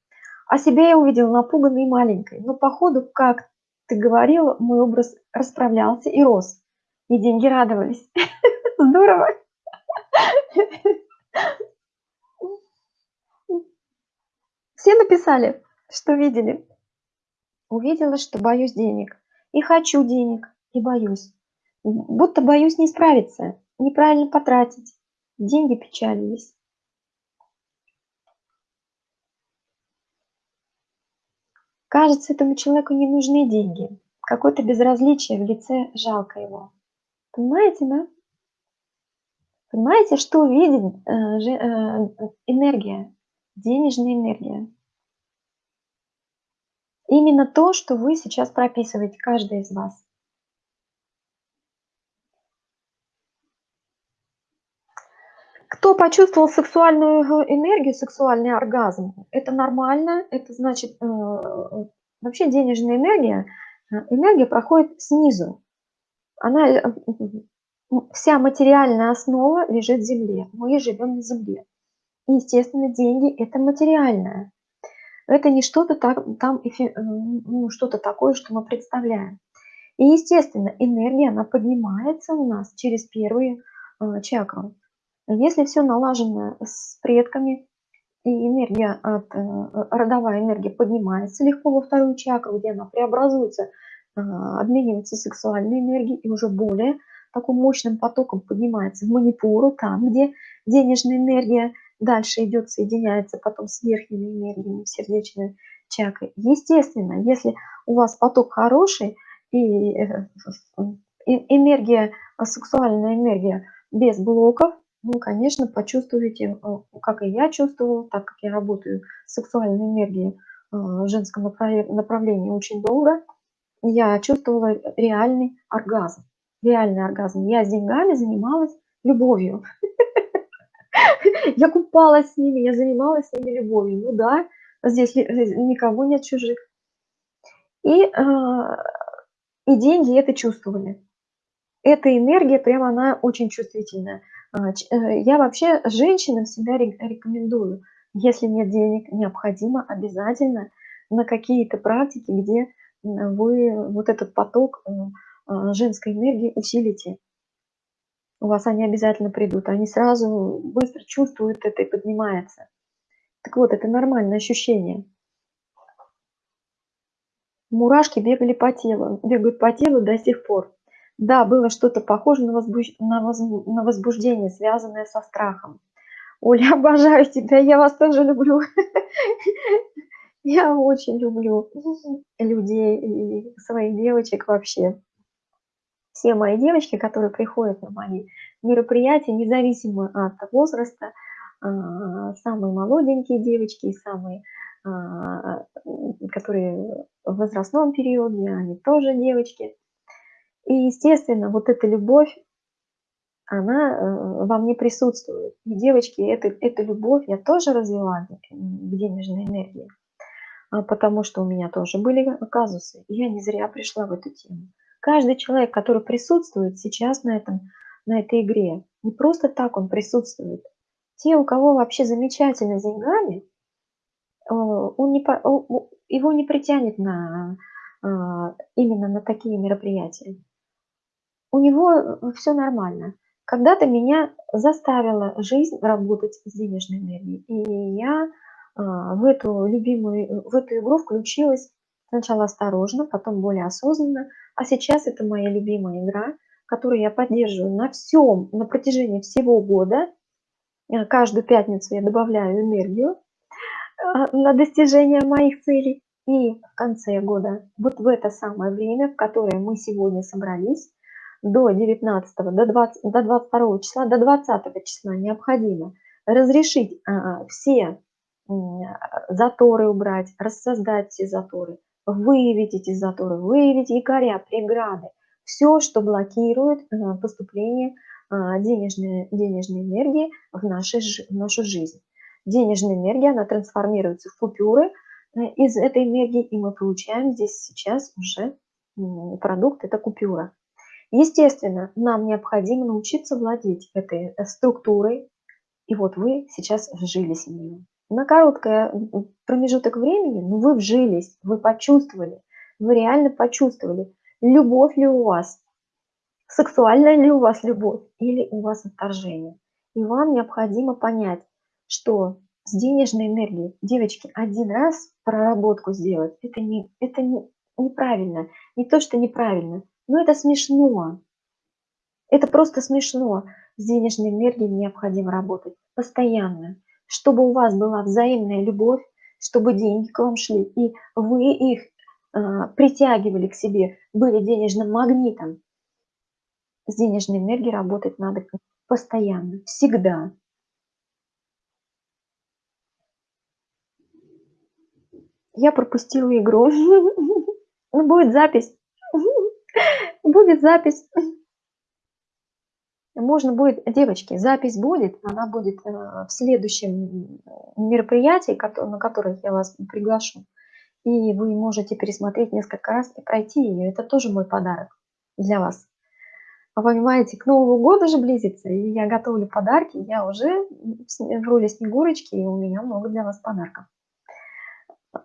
А себя я увидела напуганной и маленькой. Но походу, как ты говорила, мой образ расправлялся и рос. И деньги радовались. Здорово. Все написали, что видели? Увидела, что боюсь денег. И хочу денег, и боюсь. Будто боюсь не справиться, неправильно потратить. Деньги печалились. Кажется, этому человеку не нужны деньги. Какое-то безразличие в лице, жалко его. Понимаете, да? Понимаете, что видит э, э, энергия, денежная энергия? Именно то, что вы сейчас прописываете, каждый из вас. Кто почувствовал сексуальную энергию, сексуальный оргазм, это нормально, это значит, э, вообще денежная энергия, энергия проходит снизу. Она, вся материальная основа лежит в земле, мы живем на земле. И, естественно, деньги – это материальное. Это не что-то так, ну, что-то такое, что мы представляем. И, естественно, энергия, она поднимается у нас через первые э, чакры. Если все налажено с предками, и энергия от, э, родовая энергия поднимается легко во вторую чакру, где она преобразуется, э, обменивается сексуальной энергией и уже более таким мощным потоком поднимается в манипуру, там, где денежная энергия дальше идет, соединяется потом с верхними энергиями сердечной чакры. Естественно, если у вас поток хороший и э, энергия, сексуальная энергия без блоков, ну, конечно, почувствуете, э, как и я чувствовала, так как я работаю с сексуальной энергией э, в женском направлении очень долго, я чувствовала реальный оргазм. Реальный оргазм. Я с деньгами занималась любовью. Я купалась с ними, я занималась с ними любовью. Ну да, здесь никого нет чужих. И, э, и деньги это чувствовали. Эта энергия, прямо она очень чувствительная. А, э, я вообще женщинам всегда рекомендую, если нет денег, необходимо обязательно на какие-то практики, где вы вот этот поток э, а, женской энергии усилите у вас они обязательно придут. Они сразу быстро чувствуют это и поднимается. Так вот, это нормальное ощущение. Мурашки бегали по телу, бегают по телу до сих пор. Да, было что-то похоже на, возбуж... на, воз... на возбуждение, связанное со страхом. Оля, обожаю тебя, я вас тоже люблю. Я очень люблю людей и своих девочек вообще все мои девочки, которые приходят на мои мероприятия, независимо от возраста, а, самые молоденькие девочки и самые, а, которые в возрастном периоде, они тоже девочки. И, естественно, вот эта любовь, она э, во мне присутствует. И, девочки, это, эту любовь я тоже развела к денежной энергии, а, потому что у меня тоже были казусы. И я не зря пришла в эту тему. Каждый человек, который присутствует сейчас на, этом, на этой игре, не просто так он присутствует. Те, у кого вообще замечательно с деньгами, э, он не, его не притянет на, э, именно на такие мероприятия. У него э, все нормально. Когда-то меня заставила жизнь работать с денежной энергией. И я в эту любимую, в эту игру включилась сначала осторожно, потом более осознанно, а сейчас это моя любимая игра, которую я поддерживаю на всем, на протяжении всего года. Э, каждую пятницу я добавляю энергию э, на достижение моих целей. И в конце года, вот в это самое время, в которое мы сегодня собрались, до 19, до, 20, до 22 числа, до 20 числа необходимо разрешить а, все заторы убрать, рассоздать все заторы, выявить эти заторы, выявить якоря, преграды, все, что блокирует э, поступление а, денежной, денежной энергии в, нашей, в нашу жизнь. Денежная энергия, она трансформируется в купюры э, из этой энергии, и мы получаем здесь сейчас уже продукт, это купюра. Естественно, нам необходимо научиться владеть этой э, структурой, и вот вы сейчас вжились в нее на короткий промежуток времени, ну, вы вжились, вы почувствовали, вы реально почувствовали, любовь ли у вас, сексуальная ли у вас любовь или у вас отторжение. И вам необходимо понять, что с денежной энергией. Девочки, один раз проработку сделать, это, не, это не, неправильно. Не то, что неправильно, но это смешно. Это просто смешно. С денежной энергией необходимо работать постоянно, чтобы у вас была взаимная любовь, чтобы деньги к вам шли, и вы их э, притягивали к себе, были денежным магнитом. С денежной энергией работать надо постоянно, всегда. Я пропустила игру. Ну, будет запись. Будет запись. Можно будет, девочки, запись будет, она будет э, в следующем мероприятии, на которое я вас приглашу. И вы можете пересмотреть несколько раз и пройти ее. Это тоже мой подарок для вас. Вы понимаете, к Новому году же близится, и я готовлю подарки, я уже в роли Снегурочки, и у меня много для вас подарков.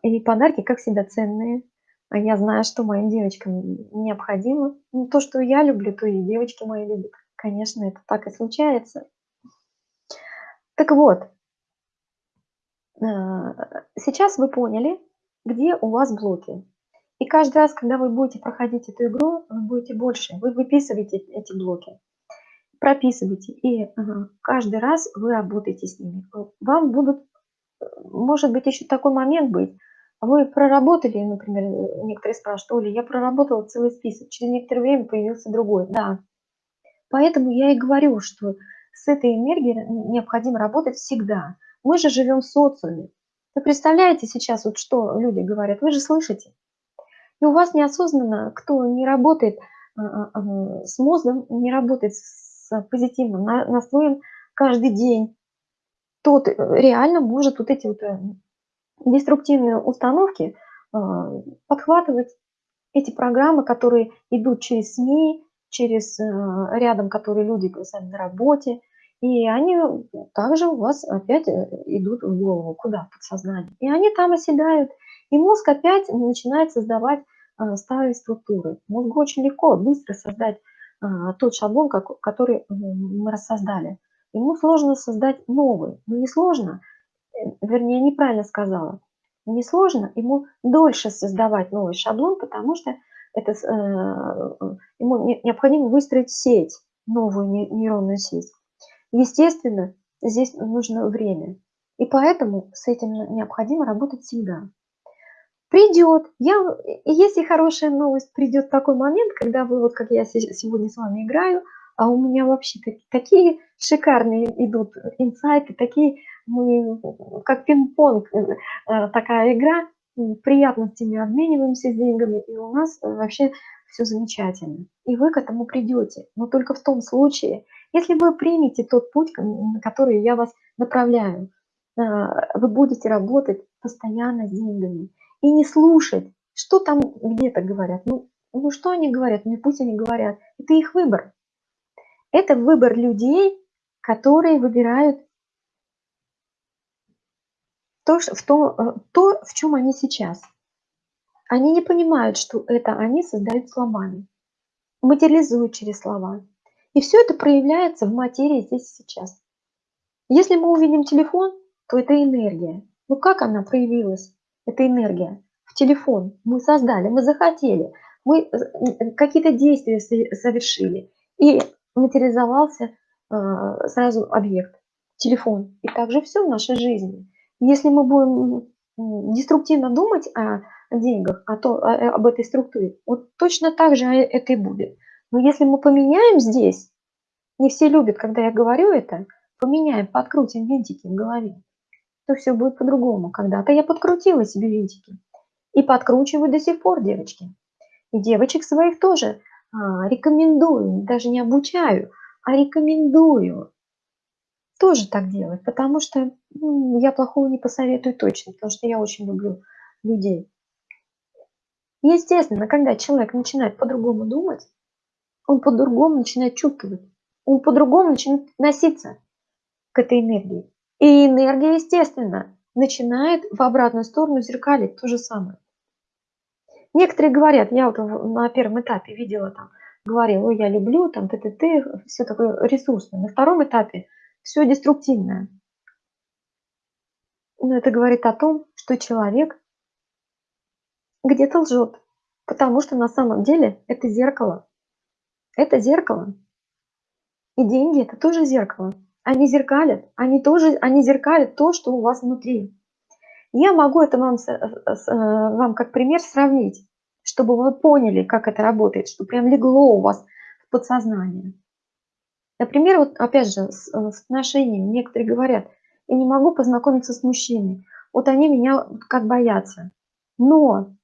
И подарки, как всегда, ценные. А я знаю, что моим девочкам необходимо. Ну, то, что я люблю, то и девочки мои любят. Конечно, это так и случается. Так вот, э, сейчас вы поняли, где у вас блоки. И каждый раз, когда вы будете проходить эту игру, вы будете больше. Вы выписываете эти блоки, прописываете. И каждый раз вы работаете с ними. Вам будут, может быть, еще такой момент быть. Вы проработали, например, некоторые спрашивают, Оля, я проработала целый список. Через некоторое время появился другой. Да. Поэтому я и говорю, что с этой энергией необходимо работать всегда. Мы же живем в социуме. Вы представляете сейчас, вот что люди говорят, вы же слышите. И у вас неосознанно, кто не работает а, а, а, с мозгом, не работает с позитивным настроем каждый день, тот э, реально может вот эти вот э, деструктивные установки подхватывать эти программы, которые идут через СМИ, через э, рядом, которые люди сами на работе, и они также у вас опять э, идут в голову, куда, в подсознание. И они там оседают, и мозг опять начинает создавать э, старые структуры. Мозгу очень легко, быстро создать тот шаблон, который мы рассоздали. Ему сложно создать новый. Но не сложно, вернее, неправильно сказала. Не сложно, ему дольше создавать новый шаблон, потому что это, ему необходимо выстроить сеть, новую нейронную сеть. Естественно, здесь нужно время. И поэтому с этим необходимо работать всегда. Придет, я, если хорошая новость, придет такой момент, когда вы, вот как я сегодня с вами играю, а у меня вообще такие шикарные идут инсайты, такие, мы, как пинг-понг, э, э, такая игра, приятностями обмениваемся деньгами, и у нас вообще все замечательно. И вы к этому придете, но только в том случае, если вы примете тот путь, на который я вас направляю, а, вы будете работать постоянно с деньгами и не слушать, что там где-то говорят. Ну, ну что они говорят, ну пусть они говорят. Это их выбор. Это выбор людей, которые выбирают то, в то, э, то, в чем они сейчас. Они не понимают, что это они создают словами, материализуют через слова. И все это проявляется в материи здесь и сейчас. Если мы увидим телефон, то это энергия. Ну как она проявилась, эта энергия? В телефон мы создали, мы захотели, мы э, какие-то действия совершили. И материализовался э, сразу объект, телефон. И также все в нашей жизни. Если мы будем деструктивно думать о деньгах, о то, об этой структуре, вот точно так же это и будет. Но если мы поменяем здесь, не все любят, когда я говорю это, поменяем, подкрутим винтики в голове, то все будет по-другому. Когда-то я подкрутила себе винтики. И подкручиваю до сих пор, девочки. И девочек своих тоже а, рекомендую, даже не обучаю, а рекомендую тоже так делать, потому что ну, я плохого не посоветую точно, потому что я очень люблю людей. Естественно, когда человек начинает по-другому думать, он по-другому начинает чувствовать, он по-другому начинает относиться к этой энергии. И энергия, естественно, начинает в обратную сторону зеркалить то же самое. Некоторые говорят, я вот на первом этапе видела там, говорила, ой, я люблю, там, ты, ты, ты, все такое ресурсное. На втором этапе все деструктивное. Но это говорит о том, что человек где-то лжет, потому что на самом деле это зеркало. Это зеркало. И деньги– это тоже зеркало. Они зеркалят, они тоже, они зеркалят то, что у вас внутри. Я могу это вам, э, вам как пример сравнить, чтобы вы поняли, как это работает, что прям легло у вас в подсознание. Например, вот опять же, с, э, с отношениями. Некоторые говорят, я не могу познакомиться с мужчиной. Вот они меня как боятся. Но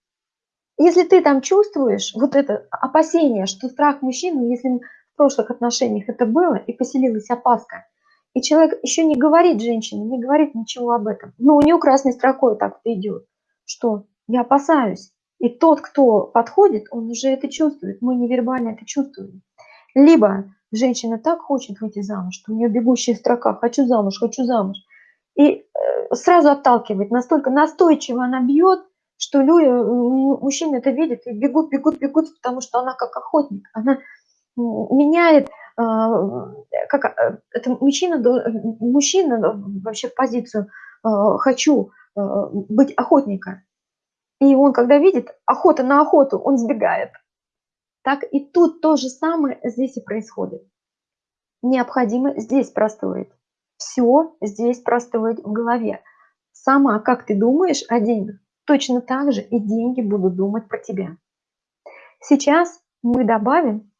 если ты там чувствуешь вот это опасение, что страх мужчины, если в прошлых отношениях это было и поселилась опаска, и человек еще не говорит женщине, не говорит ничего об этом, но у нее красной строкой так идет, что я опасаюсь. И тот, кто подходит, он уже это чувствует, мы невербально это чувствуем. Либо женщина так хочет выйти замуж, что у нее бегущая строка «хочу замуж, хочу замуж», и э, сразу отталкивает, настолько настойчиво она бьет, что люди, мужчины это видят и бегут, бегут, бегут, потому что она как охотник, она меняет, а, как э, это мужчина, мужчина вообще в позицию «хочу быть охотника», и он, когда видит охота на охоту, он сбегает. Так и тут то же самое здесь и происходит. Необходимо здесь простроить. Все здесь простроить в голове. Сама, как ты думаешь о деньгах, точно так же и деньги будут думать про тебя. Сейчас мы добавим,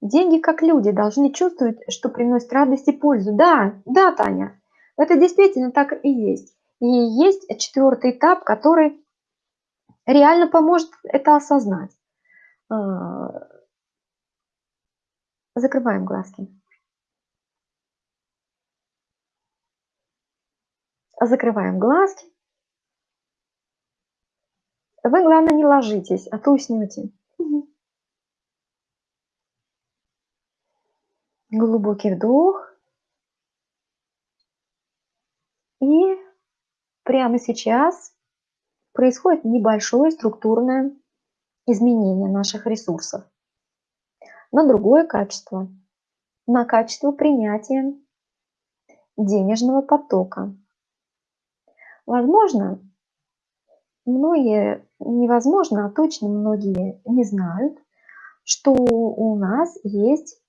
деньги как люди должны чувствовать, что приносят радость и пользу. Да, да, Таня, это действительно так и есть. И есть четвертый этап, который реально поможет это осознать. А, закрываем глазки. Закрываем глазки. Вы, главное, не ложитесь, а то уснете. Глубокий вдох. И прямо сейчас происходит небольшое структурное изменение наших ресурсов на другое качество, на качество принятия денежного потока. Возможно, многие, невозможно, а точно многие не знают, что у нас есть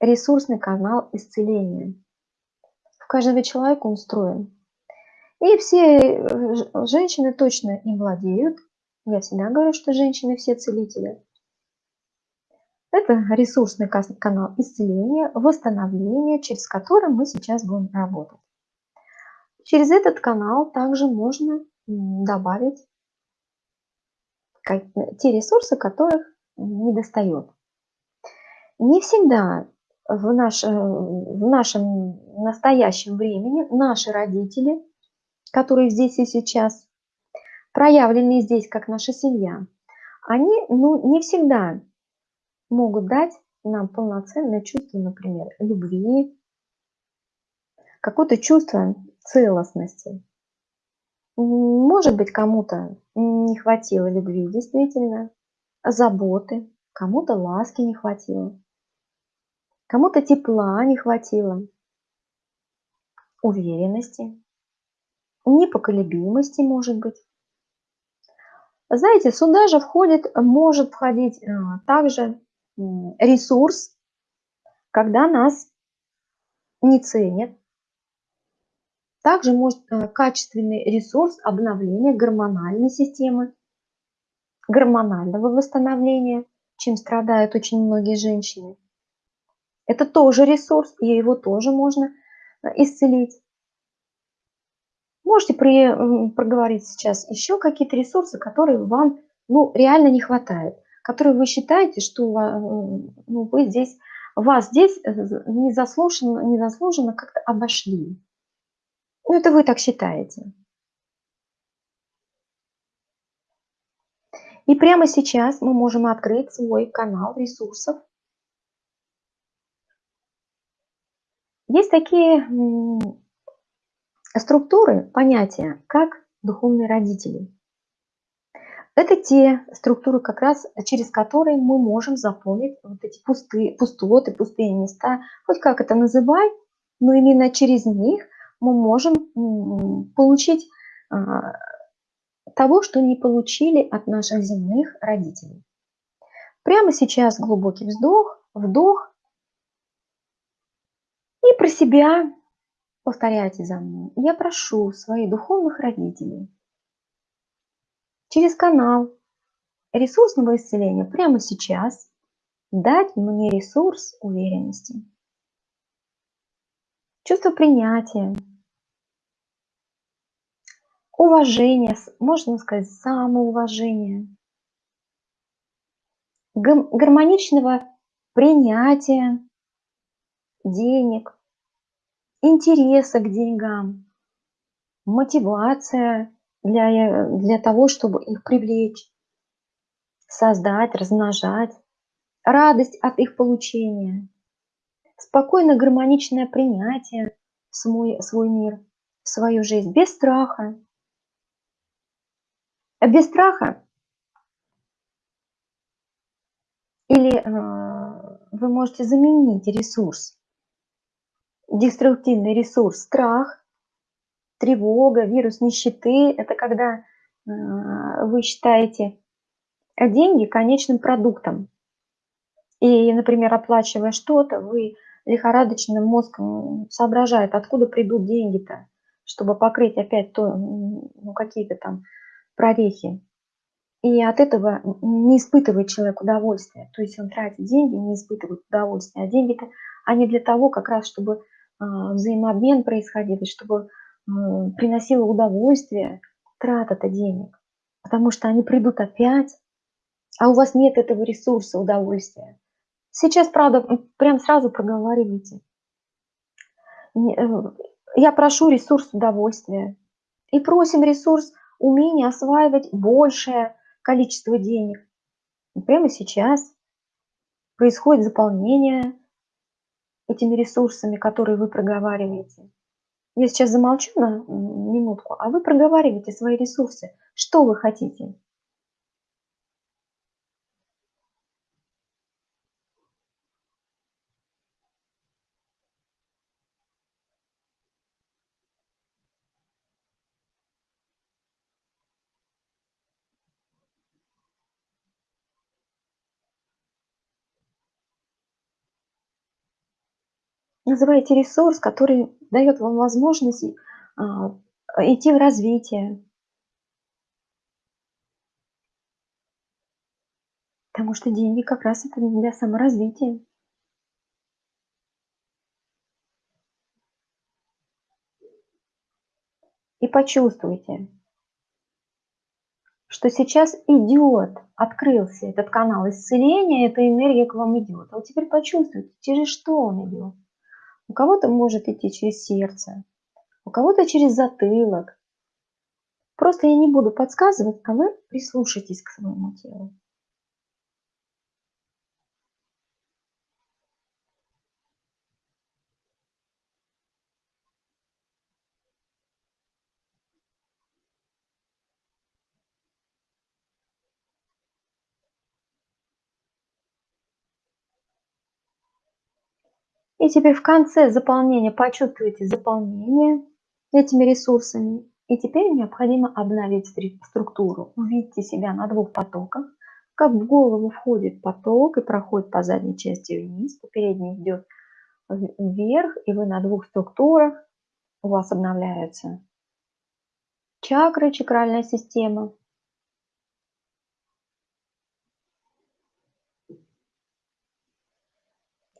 ресурсный канал исцеления. В каждого человека он устроен. И все э, женщины точно им владеют. Я всегда говорю, что женщины все целители. Это ресурсный канал исцеления, восстановления, через который мы сейчас будем работать. Через этот канал также можно добавить те ресурсы, которых не достает. Не всегда в, наш, э, в нашем настоящем времени наши родители которые здесь и сейчас, проявленные здесь как наша семья, они ну, не всегда могут дать нам полноценное чувство, например, любви, какое-то чувство целостности. Может быть, кому-то не хватило любви, действительно, заботы, кому-то ласки не хватило, кому-то тепла не хватило, уверенности непоколебимости, может быть. Знаете, сюда же входит, может входить э, также ресурс, когда нас не ценят. Также может э, качественный ресурс обновления гормональной системы, гормонального восстановления, чем страдают очень многие женщины. Это тоже ресурс, и его тоже можно э, исцелить. Можете при, проговорить сейчас еще какие-то ресурсы, которые вам ну, реально не хватает, которые вы считаете, что ну, вы здесь, вас здесь э, незаслуженно, незаслуженно как-то обошли. Ну, это вы так считаете. И прямо сейчас мы можем открыть свой канал ресурсов. Есть такие Структуры, понятия, как духовные родители. Это те структуры, как раз через которые мы можем заполнить вот эти пустые, пустоты, пустые места, хоть как это называй, но именно через них мы можем получить а, того, что не получили от наших земных родителей. Прямо сейчас глубокий вздох, вдох. И про себя повторяйте за мной. Я прошу своих духовных родителей через канал ресурсного исцеления прямо сейчас дать мне ресурс уверенности, чувство принятия, уважения, можно сказать, самоуважения, гармоничного принятия денег, интереса к деньгам, мотивация для, для того, чтобы их привлечь, создать, размножать, радость от их получения, спокойно гармоничное принятие в свой, свой мир, в свою жизнь, без страха. Без страха или э, вы можете заменить ресурс, деструктивный ресурс, страх, тревога, вирус нищеты. Это когда э, вы считаете деньги конечным продуктом. И, например, оплачивая что-то, вы лихорадочным мозгом соображает, откуда придут деньги-то, чтобы покрыть опять то, ну, какие-то там прорехи. И от этого не испытывает человек удовольствия. То есть он тратит деньги, не испытывает удовольствия. А деньги-то, они для того, как раз, чтобы э, взаимообмен происходил, и чтобы э, приносило удовольствие трата-то денег. Потому что они придут опять, а у вас нет этого ресурса удовольствия. Сейчас, правда, прям сразу проговаривайте. Э, я прошу ресурс удовольствия. И просим ресурс умения осваивать большее количество денег. И прямо сейчас происходит заполнение этими ресурсами, которые вы проговариваете. Я сейчас замолчу на минутку, а вы проговариваете свои ресурсы. Что вы хотите? Называйте ресурс, который дает вам возможность а, идти в развитие. Потому что деньги как раз это для саморазвития. И почувствуйте, что сейчас идет, открылся этот канал исцеления, эта энергия к вам идет. А вот теперь почувствуйте, через что он идет. У кого-то может идти через сердце, у кого-то через затылок. Просто я не буду подсказывать, а вы прислушайтесь к своему телу. И теперь в конце заполнения почувствуйте заполнение этими ресурсами. И теперь необходимо обновить структуру. Увидите себя на двух потоках. Как в голову входит поток и проходит по задней части вниз, по передней идет вверх, и вы на двух структурах. У вас обновляются чакры, чакральная система.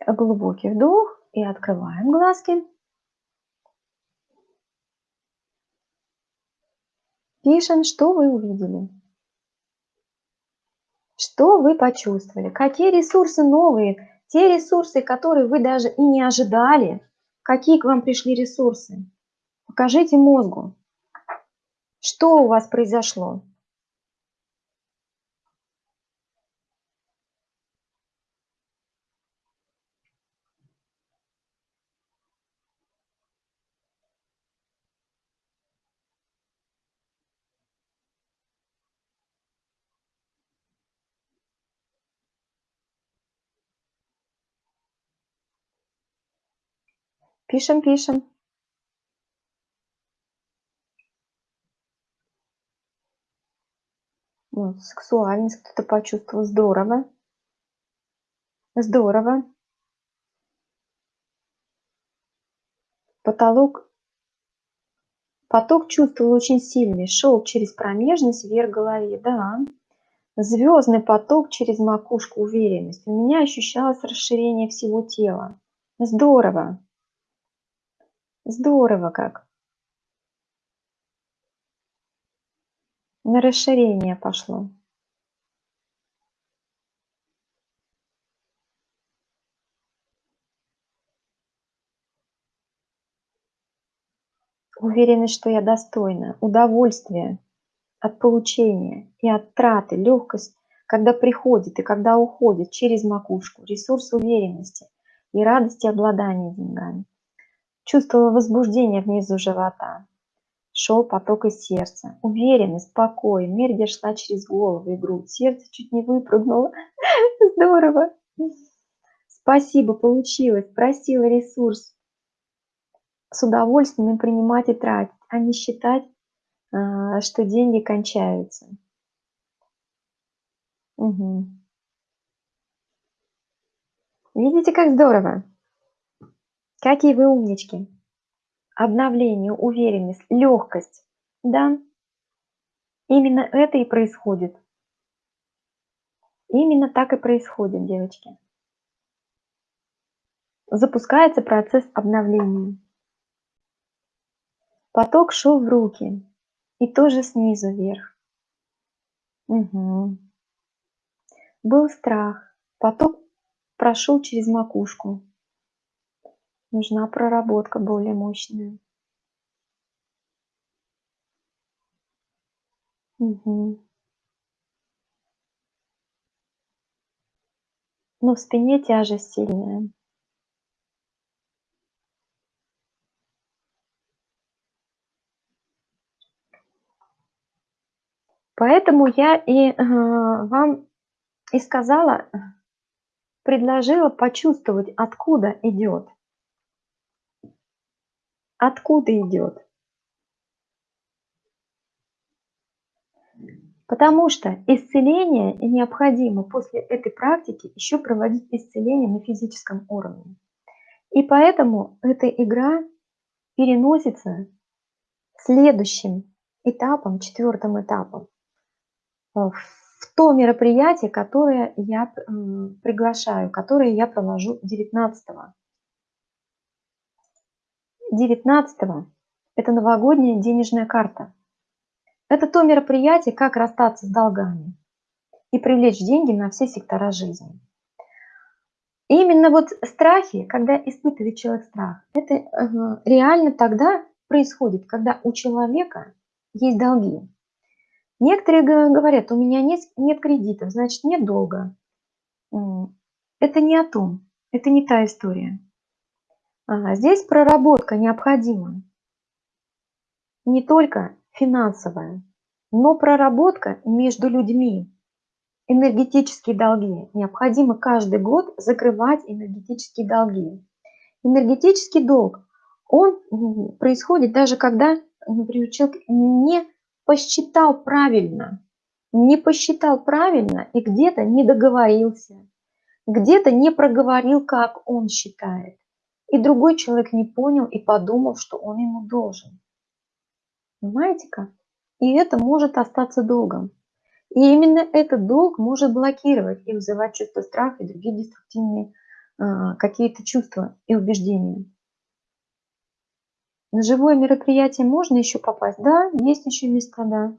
Глубокий вдох и открываем глазки. Пишем, что вы увидели. Что вы почувствовали? Какие ресурсы новые? Те ресурсы, которые вы даже и не ожидали. Какие к вам пришли ресурсы? Покажите мозгу, что у вас произошло. Пишем, пишем. Вот, сексуальность кто-то почувствовал. Здорово. Здорово. Потолок Поток чувствовал очень сильный, шел через промежность вверх голове, да. Звездный поток через макушку, уверенность. У меня ощущалось расширение всего тела. Здорово. Здорово как. На расширение пошло. Уверенность, что я достойна, удовольствие от получения и от траты, легкость, когда приходит и когда уходит через макушку, ресурс уверенности и радости обладания деньгами. Чувствовала возбуждение внизу живота. Шел поток из сердца. Уверенность, покой. Энергия шла через голову и грудь. Сердце чуть не выпрыгнуло. Здорово. Спасибо, получилось. Просила ресурс с удовольствием принимать и тратить, а не считать, а, что деньги кончаются. Угу. Видите, как здорово? Какие вы умнички. Обновление, уверенность, легкость. Да, именно это и происходит. Именно так и происходит, девочки. Запускается процесс обновления. Поток шел в руки и тоже снизу вверх. Угу. Был страх. Поток прошел через макушку. Нужна проработка более мощная. Угу. Но в спине тяжесть сильная. Поэтому я и э, вам и сказала, предложила почувствовать, откуда идет. Откуда идет. Потому что исцеление необходимо после этой практики еще проводить исцеление на физическом уровне. И поэтому эта игра переносится следующим этапом, четвертым этапом. Э, в то мероприятие, которое я приглашаю, которое я провожу 19 -го. 19 это новогодняя денежная карта. Это то мероприятие, как расстаться с долгами и привлечь деньги на все сектора жизни. И именно вот страхи, когда испытывает человек страх, это реально тогда происходит, когда у человека есть долги. Некоторые говорят, у меня нет, нет кредитов, значит нет долга. Это не о том, это не та история. А здесь проработка необходима. Не только финансовая, но проработка между людьми. Энергетические долги. Необходимо каждый год закрывать энергетические долги. Энергетический долг, он происходит даже когда, например, человек не посчитал правильно, не посчитал правильно и где-то не договорился, где-то не проговорил, как он считает. И другой человек не понял и подумал, что он ему должен. Понимаете как? И это может остаться долгом. И именно этот долг может блокировать и вызывать чувство страха и другие деструктивные э, какие-то чувства и убеждения. На живое мероприятие можно еще попасть? Да, есть еще места, да.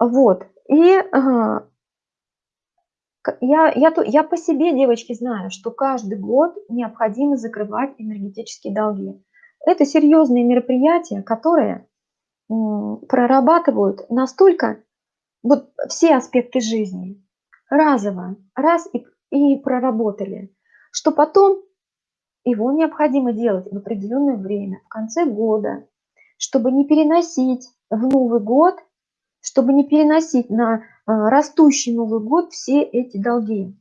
Вот. И я, я, я по себе, девочки, знаю, что каждый год необходимо закрывать энергетические долги. Это серьезные мероприятия, которые прорабатывают настолько вот все аспекты жизни разово, раз и, и проработали, что потом его необходимо делать в определенное время, в конце года, чтобы не переносить в Новый год, чтобы не переносить на а, растущий Новый год все эти долги.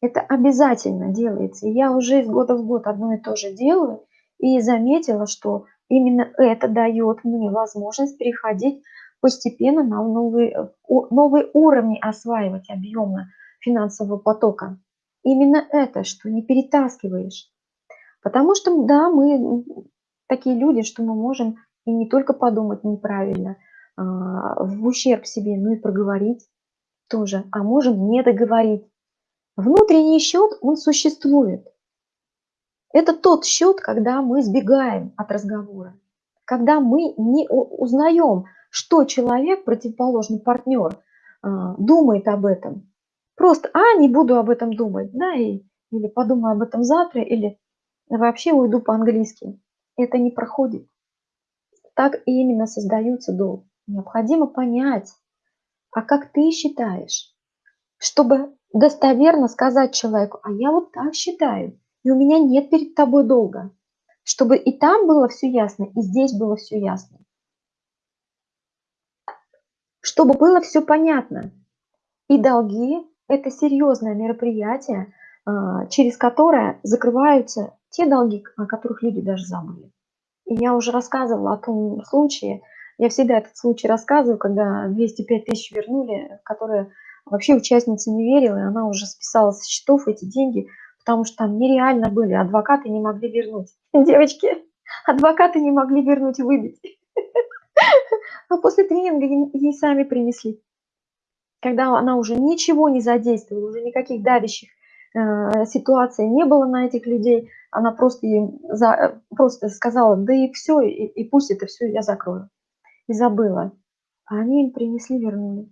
Это обязательно делается. Я уже из года в год одно и то же делаю, и заметила, что именно это дает мне возможность переходить постепенно на новые, новые уровни осваивать объемно финансового потока. Именно это, что не перетаскиваешь. Потому что, да, мы такие люди, что мы можем и не только подумать неправильно, в ущерб себе, но и проговорить тоже, а можем не договорить. Внутренний счет, он существует. Это тот счет, когда мы сбегаем от разговора, когда мы не узнаем, что человек, противоположный партнер, а, думает об этом. Просто, а, не буду об этом думать, да, и, или подумаю об этом завтра, или вообще уйду по-английски. Это не проходит. Так именно создаются долг. Необходимо понять, а как ты считаешь, чтобы достоверно сказать человеку, а я вот так считаю, и у меня нет перед тобой долга. Чтобы и там было все ясно, и здесь было все ясно чтобы было все понятно. И долги – это серьезное мероприятие, а, через которое закрываются те долги, о которых люди даже забыли. И я уже рассказывала о том случае, я всегда этот случай рассказываю, когда 205 тысяч вернули, которые вообще участница не верила, и она уже списала со счетов эти деньги, потому что там нереально были, адвокаты не могли вернуть. Девочки, адвокаты не могли вернуть, выбить. А после тренинга ей сами принесли. Когда она уже ничего не задействовала, уже никаких давящих э, ситуаций не было на этих людей, она просто им за, просто сказала, да и все, и, и пусть это все я закрою. И забыла. А они им принесли, вернули.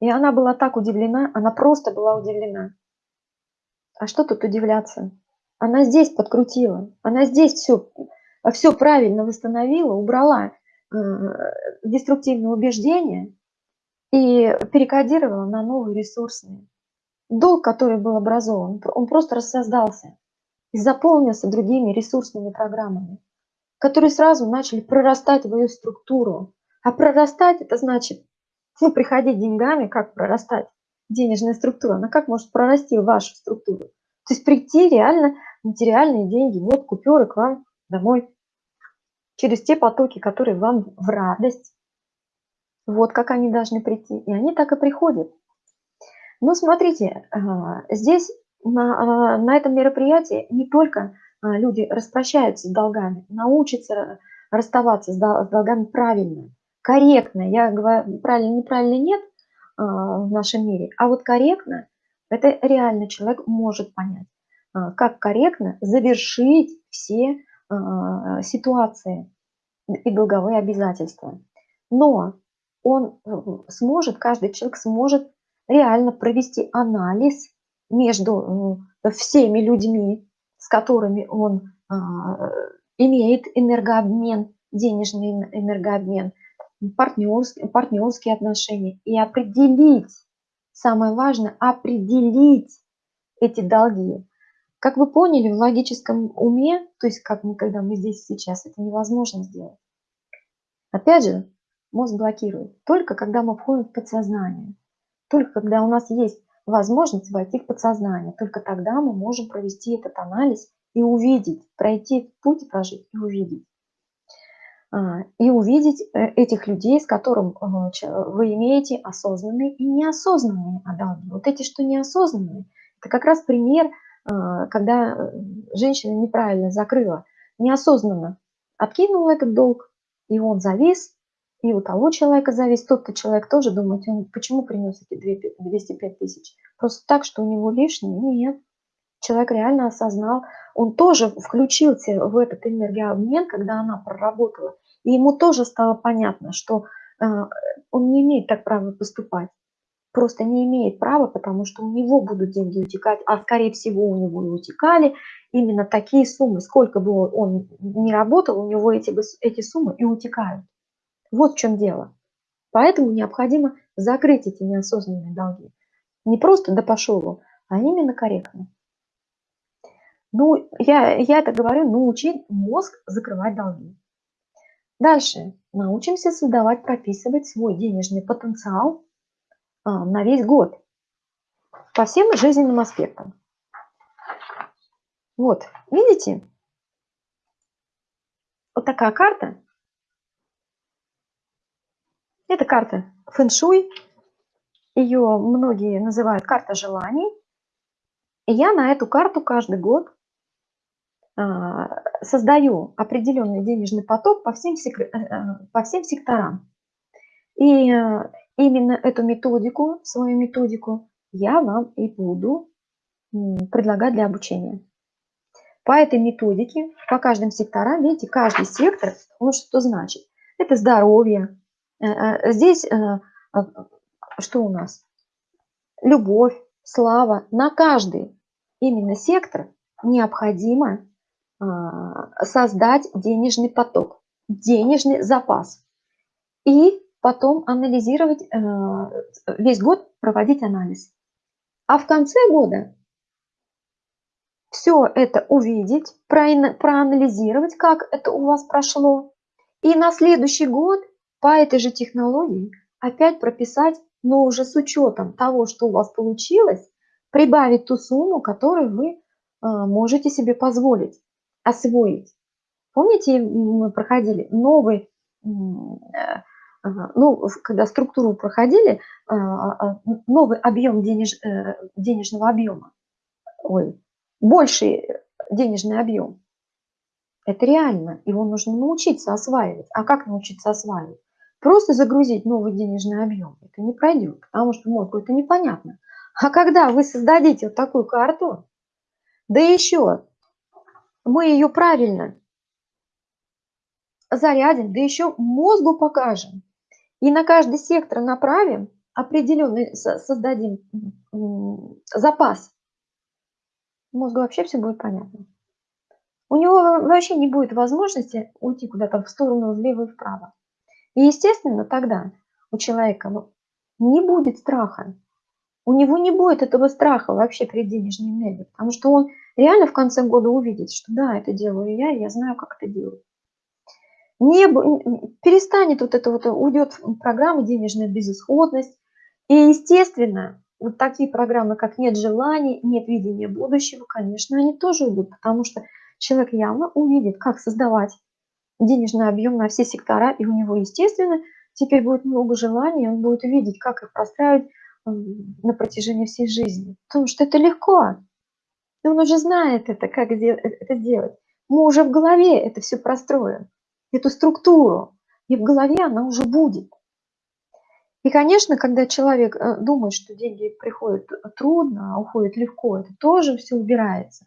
И она была так удивлена, она просто была удивлена. А что тут удивляться? Она здесь подкрутила, она здесь все, все правильно восстановила, убрала деструктивные убеждения и перекодировала на новые ресурсные. Долг, который был образован, он просто рассоздался и заполнился другими ресурсными программами, которые сразу начали прорастать в ее структуру. А прорастать это значит, ну, приходить деньгами, как прорастать денежная структура, она как может прорасти вашу структуру? То есть прийти реально материальные деньги, вот купюры к вам домой через те потоки, которые вам в радость. Вот как они должны прийти. И они так и приходят. Но смотрите, а, здесь на, а, на этом мероприятии не только люди распрощаются с долгами, научатся расставаться с долгами правильно, корректно. Я говорю, правильно, неправильно нет в нашем мире, а вот корректно, это реально человек может понять, как корректно завершить все а, ситуации и долговые обязательства. Но он э, сможет, каждый человек сможет реально провести анализ между э, всеми людьми, с которыми он а, имеет энергообмен, денежный энергообмен, партнерские, партнерские отношения и определить, самое важное, определить эти долги. Как вы поняли, в логическом уме, то есть как мы, когда мы здесь сейчас, это невозможно сделать. Опять же, мозг блокирует. Только когда мы входим в подсознание. Только когда у нас есть возможность войти в подсознание. Только тогда мы можем провести этот анализ и увидеть, пройти путь, прожить и увидеть. А, и увидеть э, этих людей, с которым э, вы имеете осознанные и неосознанные долги. Вот эти, что неосознанные, это как раз пример – а, когда э, женщина неправильно закрыла, неосознанно откинула этот долг, и он завис, и у того человека завис, тот-то человек тоже думает, он почему принес эти 205 тысяч? Просто так, что у него лишние? Нет. Человек реально осознал, он тоже включился в этот энергообмен, когда она проработала, и ему тоже стало понятно, что э, он не имеет так права поступать просто не имеет права, потому что у него будут деньги утекать, а скорее всего у него и утекали именно такие суммы. Сколько бы он не работал, у него эти, эти суммы и утекают. Вот в чем дело. Поэтому необходимо закрыть эти неосознанные долги. Не просто да пошел, а именно корректно. Ну, я, я это говорю, научить мозг закрывать долги. Дальше. Научимся создавать, прописывать свой денежный потенциал а, на весь год. по всем жизненным аспектам. Вот, видите? Вот такая карта. Это карта фэншуй. Ее многие называют карта желаний. И я на эту карту каждый год а, создаю определенный денежный поток по всем, э, э, по всем секторам. И э, именно эту методику, свою методику, я вам и буду предлагать для обучения. По этой методике, по каждым секторам, видите, каждый сектор, он что значит? Это здоровье. Здесь что у нас? Любовь, слава. На каждый именно сектор необходимо а, создать денежный поток, денежный запас. И потом анализировать, э, весь год проводить анализ. А в конце года все это увидеть, проанализировать, как это у вас прошло. И на следующий год по этой же технологии опять прописать, но уже с учетом того, что у вас получилось, прибавить ту сумму, которую вы а, можете себе позволить освоить. Помните, мы проходили новый, э, ну, когда структуру проходили, а, а, новый объем денеж, э, денежного объема, ой, больший денежный объем. Это реально, его нужно научиться осваивать. А как научиться осваивать? Просто загрузить новый денежный объем, это не пройдет, потому что мозгу это непонятно. А когда вы создадите вот такую карту, да еще мы ее правильно зарядим, да еще мозгу покажем. И на каждый сектор направим, определенный создадим запас. Мозгу вообще все будет понятно. У него вообще не будет возможности уйти куда-то в сторону влево и вправо. И, естественно, тогда у человека ну, не будет страха. У него не будет этого страха вообще перед денежной энергией, потому что он реально в конце года увидеть, что да, это делаю я, я знаю, как это делать. Не, перестанет вот это вот, уйдет программа денежная безысходность. И, естественно, вот такие программы, как нет желаний, нет видения будущего, конечно, они тоже уйдут, потому что человек явно увидит, как создавать денежный объем на все сектора, и у него, естественно, теперь будет много желаний, он будет видеть, как их простраивать на протяжении всей жизни. Потому что это легко. И он уже знает это, как э, это делать. Мы уже в голове это все простроим, эту структуру. И в голове она уже будет. И, конечно, когда человек э, думает, что деньги приходят трудно, а уходят легко, это тоже все убирается.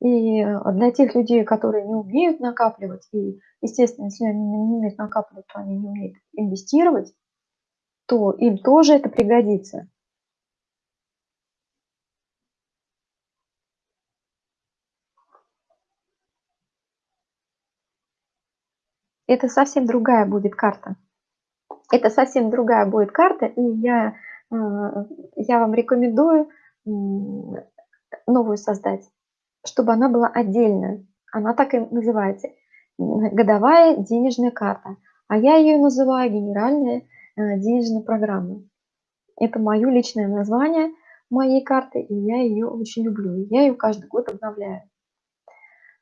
И э, для тех людей, которые не умеют накапливать, и, естественно, если они не умеют накапливать, то они не умеют инвестировать, то им тоже это пригодится. это совсем другая будет карта. Это совсем другая будет карта, и я, э, я вам рекомендую новую создать, чтобы она была отдельная. Она так и называется. Годовая денежная карта. А я ее называю генеральная э, денежная программа. Это мое личное название моей карты, и я ее очень люблю. Я ее каждый год обновляю.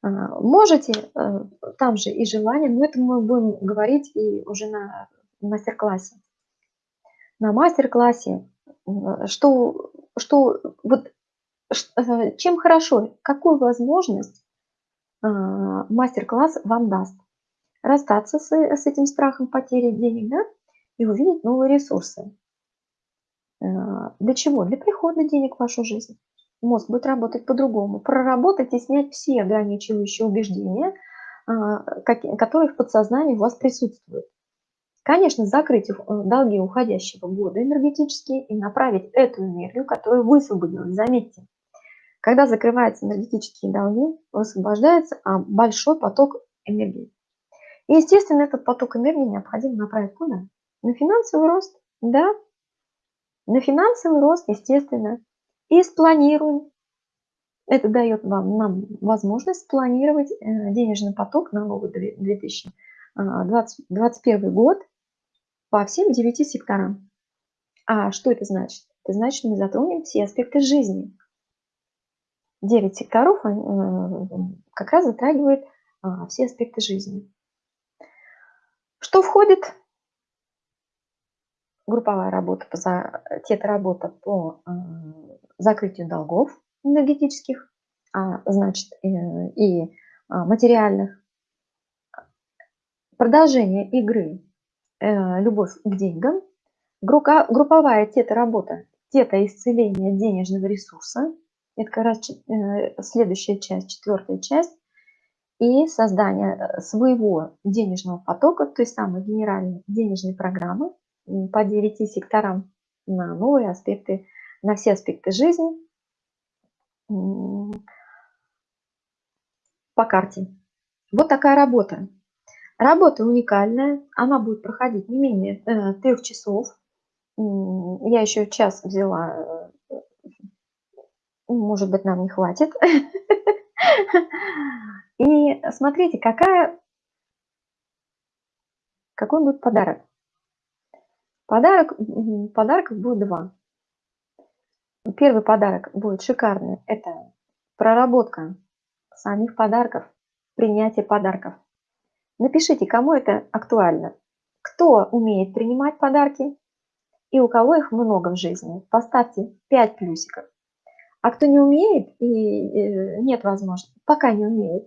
А, можете э, там же и желание, но это мы будем говорить и уже на мастер-классе. На мастер-классе, что, что вот э, чем хорошо, какую возможность а, мастер-класс вам даст. Расстаться с, с этим страхом потери денег, да, и увидеть новые ресурсы. А, для чего? Для прихода денег в вашу жизнь мозг будет работать по-другому. Проработать и снять все ограничивающие убеждения, а, которые в подсознании у вас присутствуют. Конечно, закрыть э, долги уходящего года энергетические и направить эту энергию, которую высвободилась. Заметьте, когда закрываются энергетические долги, высвобождается а, большой поток энергии. И, естественно, этот поток энергии необходимо направить куда? На финансовый рост, да? На финансовый рост, естественно и спланируем. Это дает вам, нам возможность спланировать э, денежный поток на новый 2021 год по всем девяти секторам. А что это значит? это значит, мы затронем все аспекты жизни. Девять секторов э, как раз затрагивает а, все аспекты жизни. Что входит? Групповая работа, тета-работа по э, закрытию долгов энергетических, а значит и а, материальных. Продолжение игры э, «Любовь к деньгам». Групповая тета-работа, тета-исцеление денежного ресурса. Это как раз э, следующая часть, четвертая часть. И создание э, своего денежного потока, той самой генеральной денежной программы по 9 секторам на новые аспекты, на все аспекты жизни по карте. Вот такая работа. Работа уникальная, она будет проходить не менее э, трех часов. Я еще час взяла, может быть, нам не хватит. И смотрите, какая, какой будет подарок. Подарок, подарков будет два. Первый подарок будет шикарный. Это проработка самих подарков, принятие подарков. Напишите, кому это актуально. Кто умеет принимать подарки и у кого их много в жизни. Поставьте 5 плюсиков. А кто не умеет и нет возможности, пока не умеет,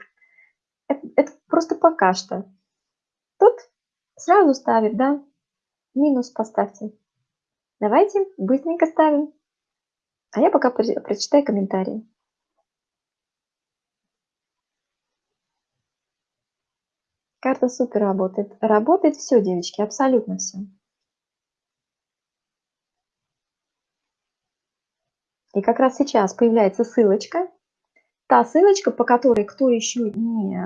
это, это просто пока что. Тут сразу ставит, да, минус поставьте. Давайте быстренько ставим. А я пока прочитаю комментарии. Карта супер работает. Работает все, девочки, абсолютно все. И как раз сейчас появляется ссылочка. Та ссылочка, по которой кто еще не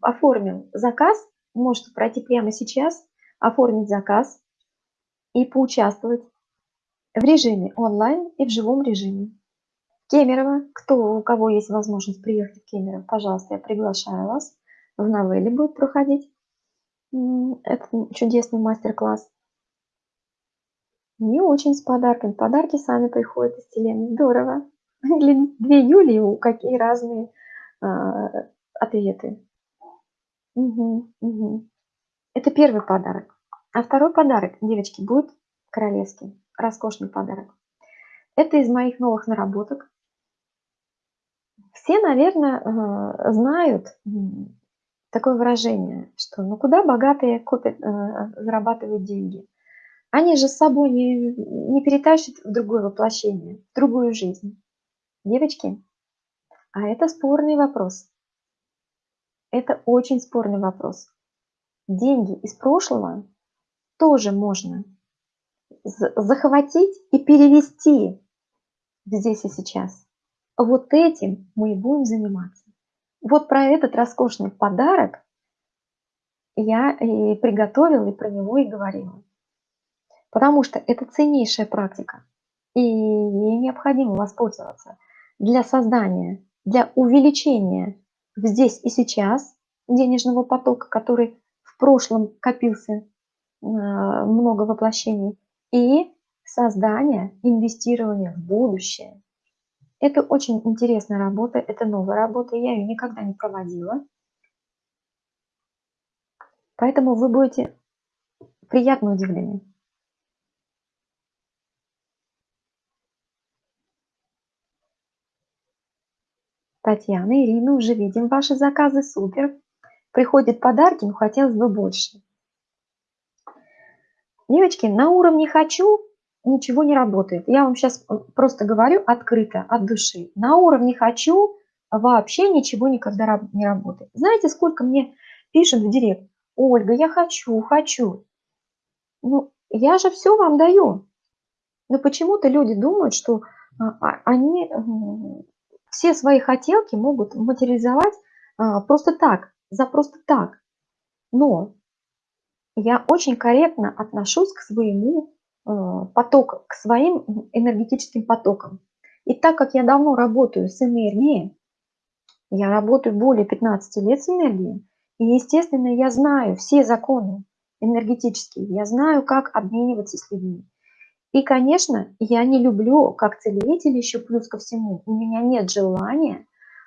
оформил заказ, может пройти прямо сейчас, оформить заказ и поучаствовать в режиме онлайн и в живом режиме. Кемерово, кто, у кого есть возможность приехать в Кемерово, пожалуйста, я приглашаю вас в новелле будет проходить этот чудесный мастер-класс. Не очень с подарками. Подарки сами приходят из вселенной. Здорово. Для две Юлии у какие разные а, ответы. Угу, угу. Это первый подарок. А второй подарок, девочки, будет королевский. Роскошный подарок. Это из моих новых наработок. Все, наверное, а, знают такое выражение, что ну куда богатые копят, э, зарабатывают деньги. Они же с собой не, не перетащат в другое воплощение, в другую жизнь. Девочки, а это спорный вопрос. Это очень спорный вопрос. Деньги из прошлого тоже можно захватить и перевести здесь и сейчас. Вот этим мы и будем заниматься. Вот про этот роскошный подарок я и приготовила, и про него и говорила. Потому что это ценнейшая практика, и ей необходимо воспользоваться для создания, для увеличения здесь и сейчас денежного потока, который в прошлом копился а, много воплощений, и создания, инвестирования в будущее. Это очень интересная работа, это новая работа, я ее никогда не проводила. Поэтому вы будете приятно удивлены. Татьяна, Ирина, уже видим ваши заказы, супер. Приходят подарки, но хотелось бы больше. Девочки, на уровне «хочу» ничего не работает. Я вам сейчас э, просто говорю открыто, от души. На уровне «хочу» вообще ничего никогда не работает. Знаете, сколько мне пишут в директ? Ольга, я хочу, хочу. Ну, я же все вам даю. Но почему-то люди думают, что а, а, они все свои хотелки могут материализовать а, просто так, за просто так. Но я очень корректно отношусь к своему Э, поток, к своим энергетическим потокам. И так как я давно работаю с энергией, я работаю более 15 лет с энергией, и, естественно, я знаю все законы энергетические, я знаю, как обмениваться с людьми. И, конечно, я не люблю, как целитель еще плюс ко всему, у меня нет желания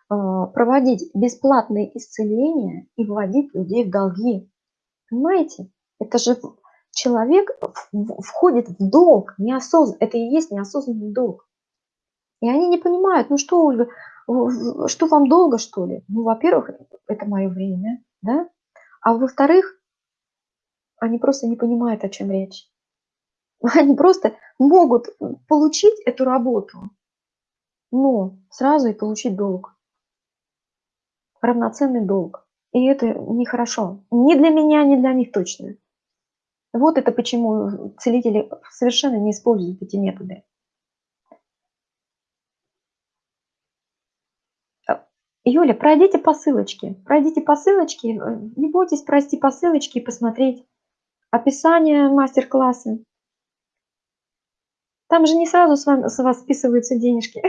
а, проводить бесплатные исцеления и вводить людей в долги. Понимаете? Это же человек входит в долг, неосознанно, это и есть неосознанный долг. И они не понимают, ну что, Ольга, что вам долго, что ли? Ну, во-первых, это мое время, да? А во-вторых, они просто не понимают, о чем речь. Они просто могут получить эту работу, но сразу и получить долг. Равноценный долг. И это нехорошо. Ни для меня, ни для них точно. Вот это почему целители совершенно не используют эти методы. Юля, пройдите по ссылочке. Пройдите по ссылочке. Не бойтесь пройти по ссылочке и посмотреть описание мастер-класса. Там же не сразу с, вами, с вас списываются денежки.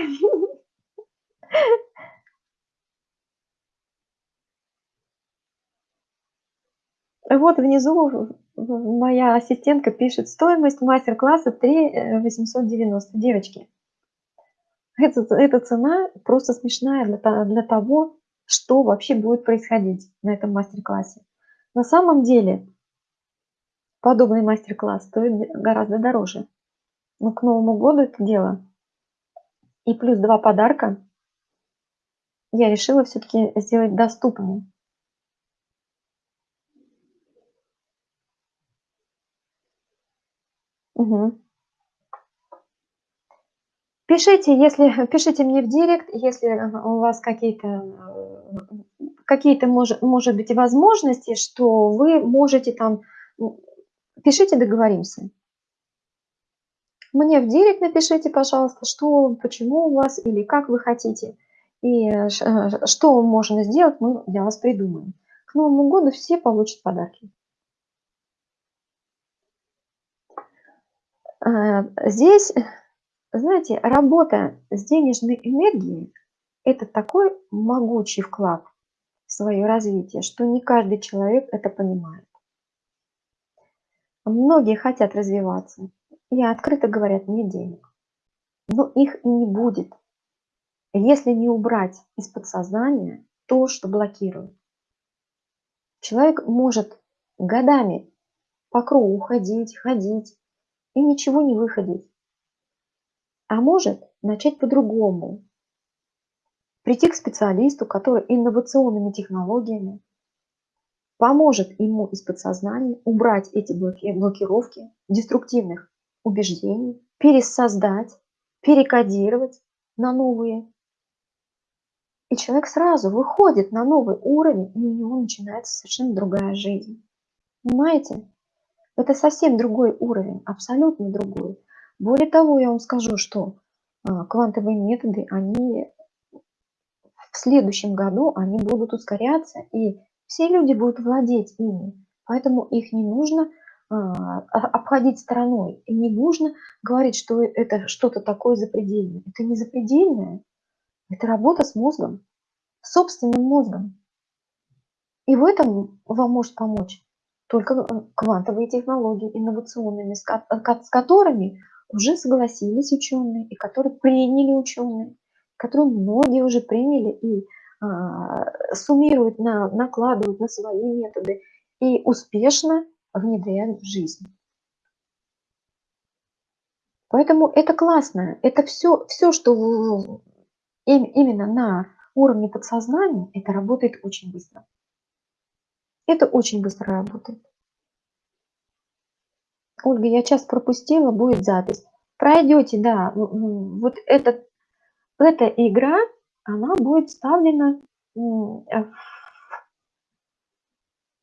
Вот внизу моя ассистентка пишет, стоимость мастер-класса 3 890. Девочки, это, эта цена просто смешная для, для того, что вообще будет происходить на этом мастер-классе. На самом деле, подобный мастер-класс стоит гораздо дороже. Но к Новому году это дело. И плюс два подарка я решила все-таки сделать доступнее. Угу. Пишите, если пишите мне в директ, если у вас какие-то э, какие-то может, может быть возможности, что вы можете там пишите, договоримся. Мне в директ напишите, пожалуйста, что, почему у вас или как вы хотите. И э, э, что можно сделать, мы для вас придумаем. К Новому году все получат подарки. Здесь знаете, работа с денежной энергией– это такой могучий вклад в свое развитие, что не каждый человек это понимает. Многие хотят развиваться и открыто говорят «нет денег». Но их и не будет, если не убрать из подсознания то, что блокирует. Человек может годами по кругу ходить, ходить и ничего не выходить. А может начать по-другому. Прийти к специалисту, который инновационными технологиями поможет ему из подсознания убрать эти блокировки деструктивных убеждений, пересоздать, перекодировать на новые. И человек сразу выходит на новый уровень, и у него начинается совершенно другая жизнь. Понимаете? Это совсем другой уровень, абсолютно другой. Более того, я вам скажу, что а, квантовые методы, они в следующем году они будут ускоряться, и все люди будут владеть ими. Поэтому их не нужно обходить стороной. И не нужно говорить, что это что-то такое запредельное. Это не запредельное. Это работа с мозгом, собственным мозгом. И в этом вам может помочь только э, квантовые технологии инновационными, с которыми уже согласились ученые, и которые приняли ученые, которые многие уже приняли и а, суммируют, на, накладывают на свои методы и успешно внедряют в жизнь. Поэтому это классно. Это все, все что в, именно на уровне подсознания, это работает очень быстро. Это очень быстро работает. Ольга, я час пропустила, будет запись. Пройдете, да, вот этот, эта игра, она будет вставлена э,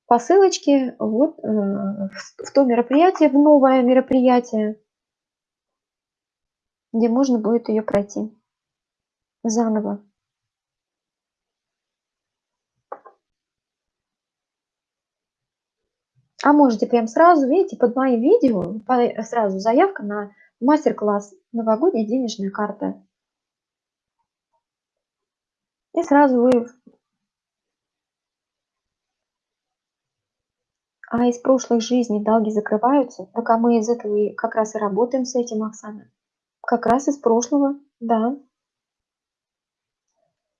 по ссылочке вот э, в то мероприятие, в новое мероприятие, где можно будет ее пройти заново. А можете прям сразу, видите, под моим видео сразу заявка на мастер-класс «Новогодняя денежная карта». И сразу вы А из прошлых жизней долги закрываются? Так а мы из этого как раз и работаем с этим, Оксана. Как раз из прошлого, да.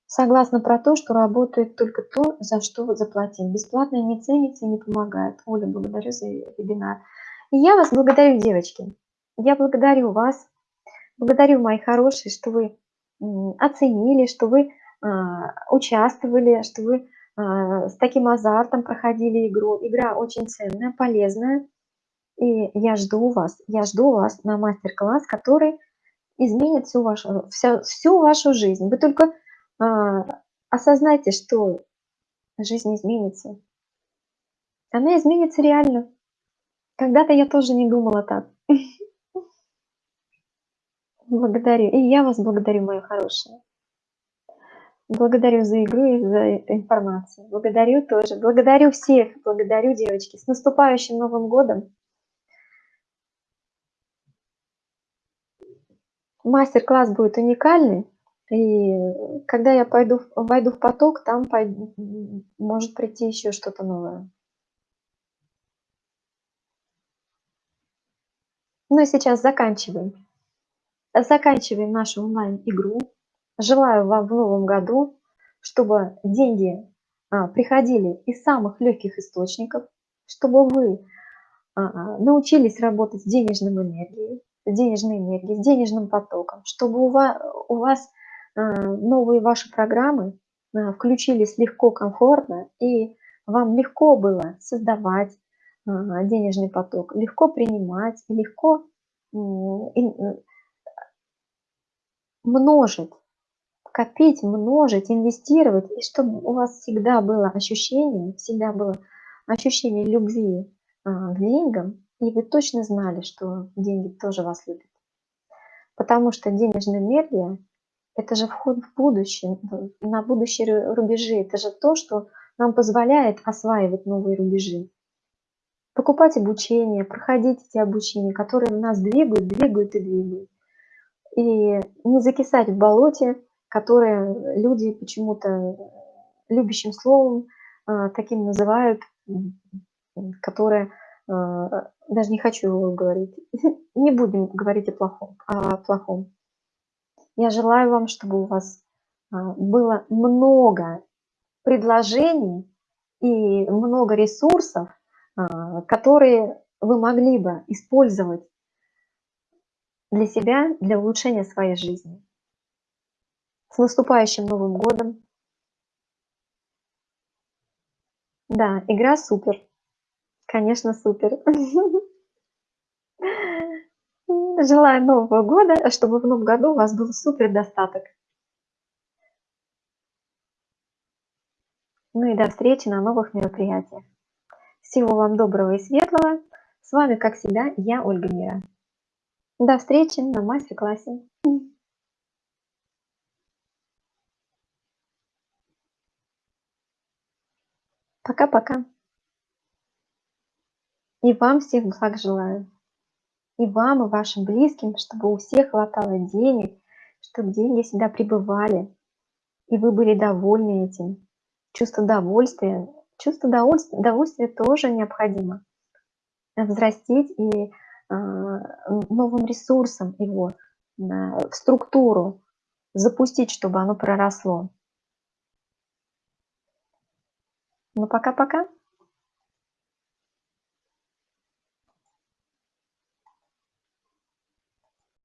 Согласна про то, что работает только то, за что вы заплатили. Бесплатное не ценится и не помогает. Оля, благодарю за вебинар. И я вас благодарю, девочки. Я благодарю вас, благодарю, мои хорошие, что вы оценили, что вы а, участвовали, что вы с таким азартом проходили игру. Игра очень ценная, полезная. И я жду вас, я жду вас на мастер-класс, который изменит всю вашу, всю, всю вашу жизнь. Вы только а, осознайте, что жизнь изменится. Она изменится реально. Когда-то я тоже не думала так. Благодарю. И я вас благодарю, мои хорошие. Благодарю за игру и за информацию. Благодарю тоже. Благодарю всех. Благодарю, девочки. С наступающим Новым годом. Мастер-класс будет уникальный. И когда я пойду, войду в поток, там пойду, может прийти еще что-то новое. Ну и сейчас заканчиваем. Заканчиваем нашу онлайн-игру. Желаю вам в новом году, чтобы деньги а, приходили из самых легких источников, чтобы вы а, научились работать с денежной энергией, с денежной энергией, с денежным потоком, чтобы у вас, у вас а, новые ваши программы а, включились легко, комфортно, и вам легко было создавать а, денежный поток, легко принимать, легко множить, копить, множить, инвестировать, и чтобы у вас всегда было ощущение, всегда было ощущение любви к деньгам, и вы точно знали, что деньги тоже вас любят. Потому что денежная энергия – это же вход в будущее, на будущие рубежи. Это же то, что нам позволяет осваивать новые рубежи покупать обучение, проходить эти обучения, которые нас двигают, двигают и двигают. И не закисать в болоте, которое люди почему-то любящим словом а, таким называют, которое а, даже не хочу его говорить. Не будем говорить о плохом. О плохом. Я желаю вам, чтобы у вас было много предложений и много ресурсов, которые вы могли бы использовать для себя, для улучшения своей жизни. С наступающим Новым годом! Да, игра супер. Конечно, супер. Желаю Нового года, чтобы в Новом году у вас был супер достаток. Ну и до встречи на новых мероприятиях. Всего вам доброго и светлого. С вами, как всегда, я, Ольга Мира. До встречи на мастер-классе. Пока-пока. И вам всех благ желаю. И вам, и вашим близким, чтобы у всех хватало денег, чтобы деньги всегда пребывали, и вы были довольны этим. Чувство довольствия чувство удовольствия, удовольствия тоже необходимо взрастить и а, новым ресурсом его в структуру запустить, чтобы оно проросло. Ну, пока-пока.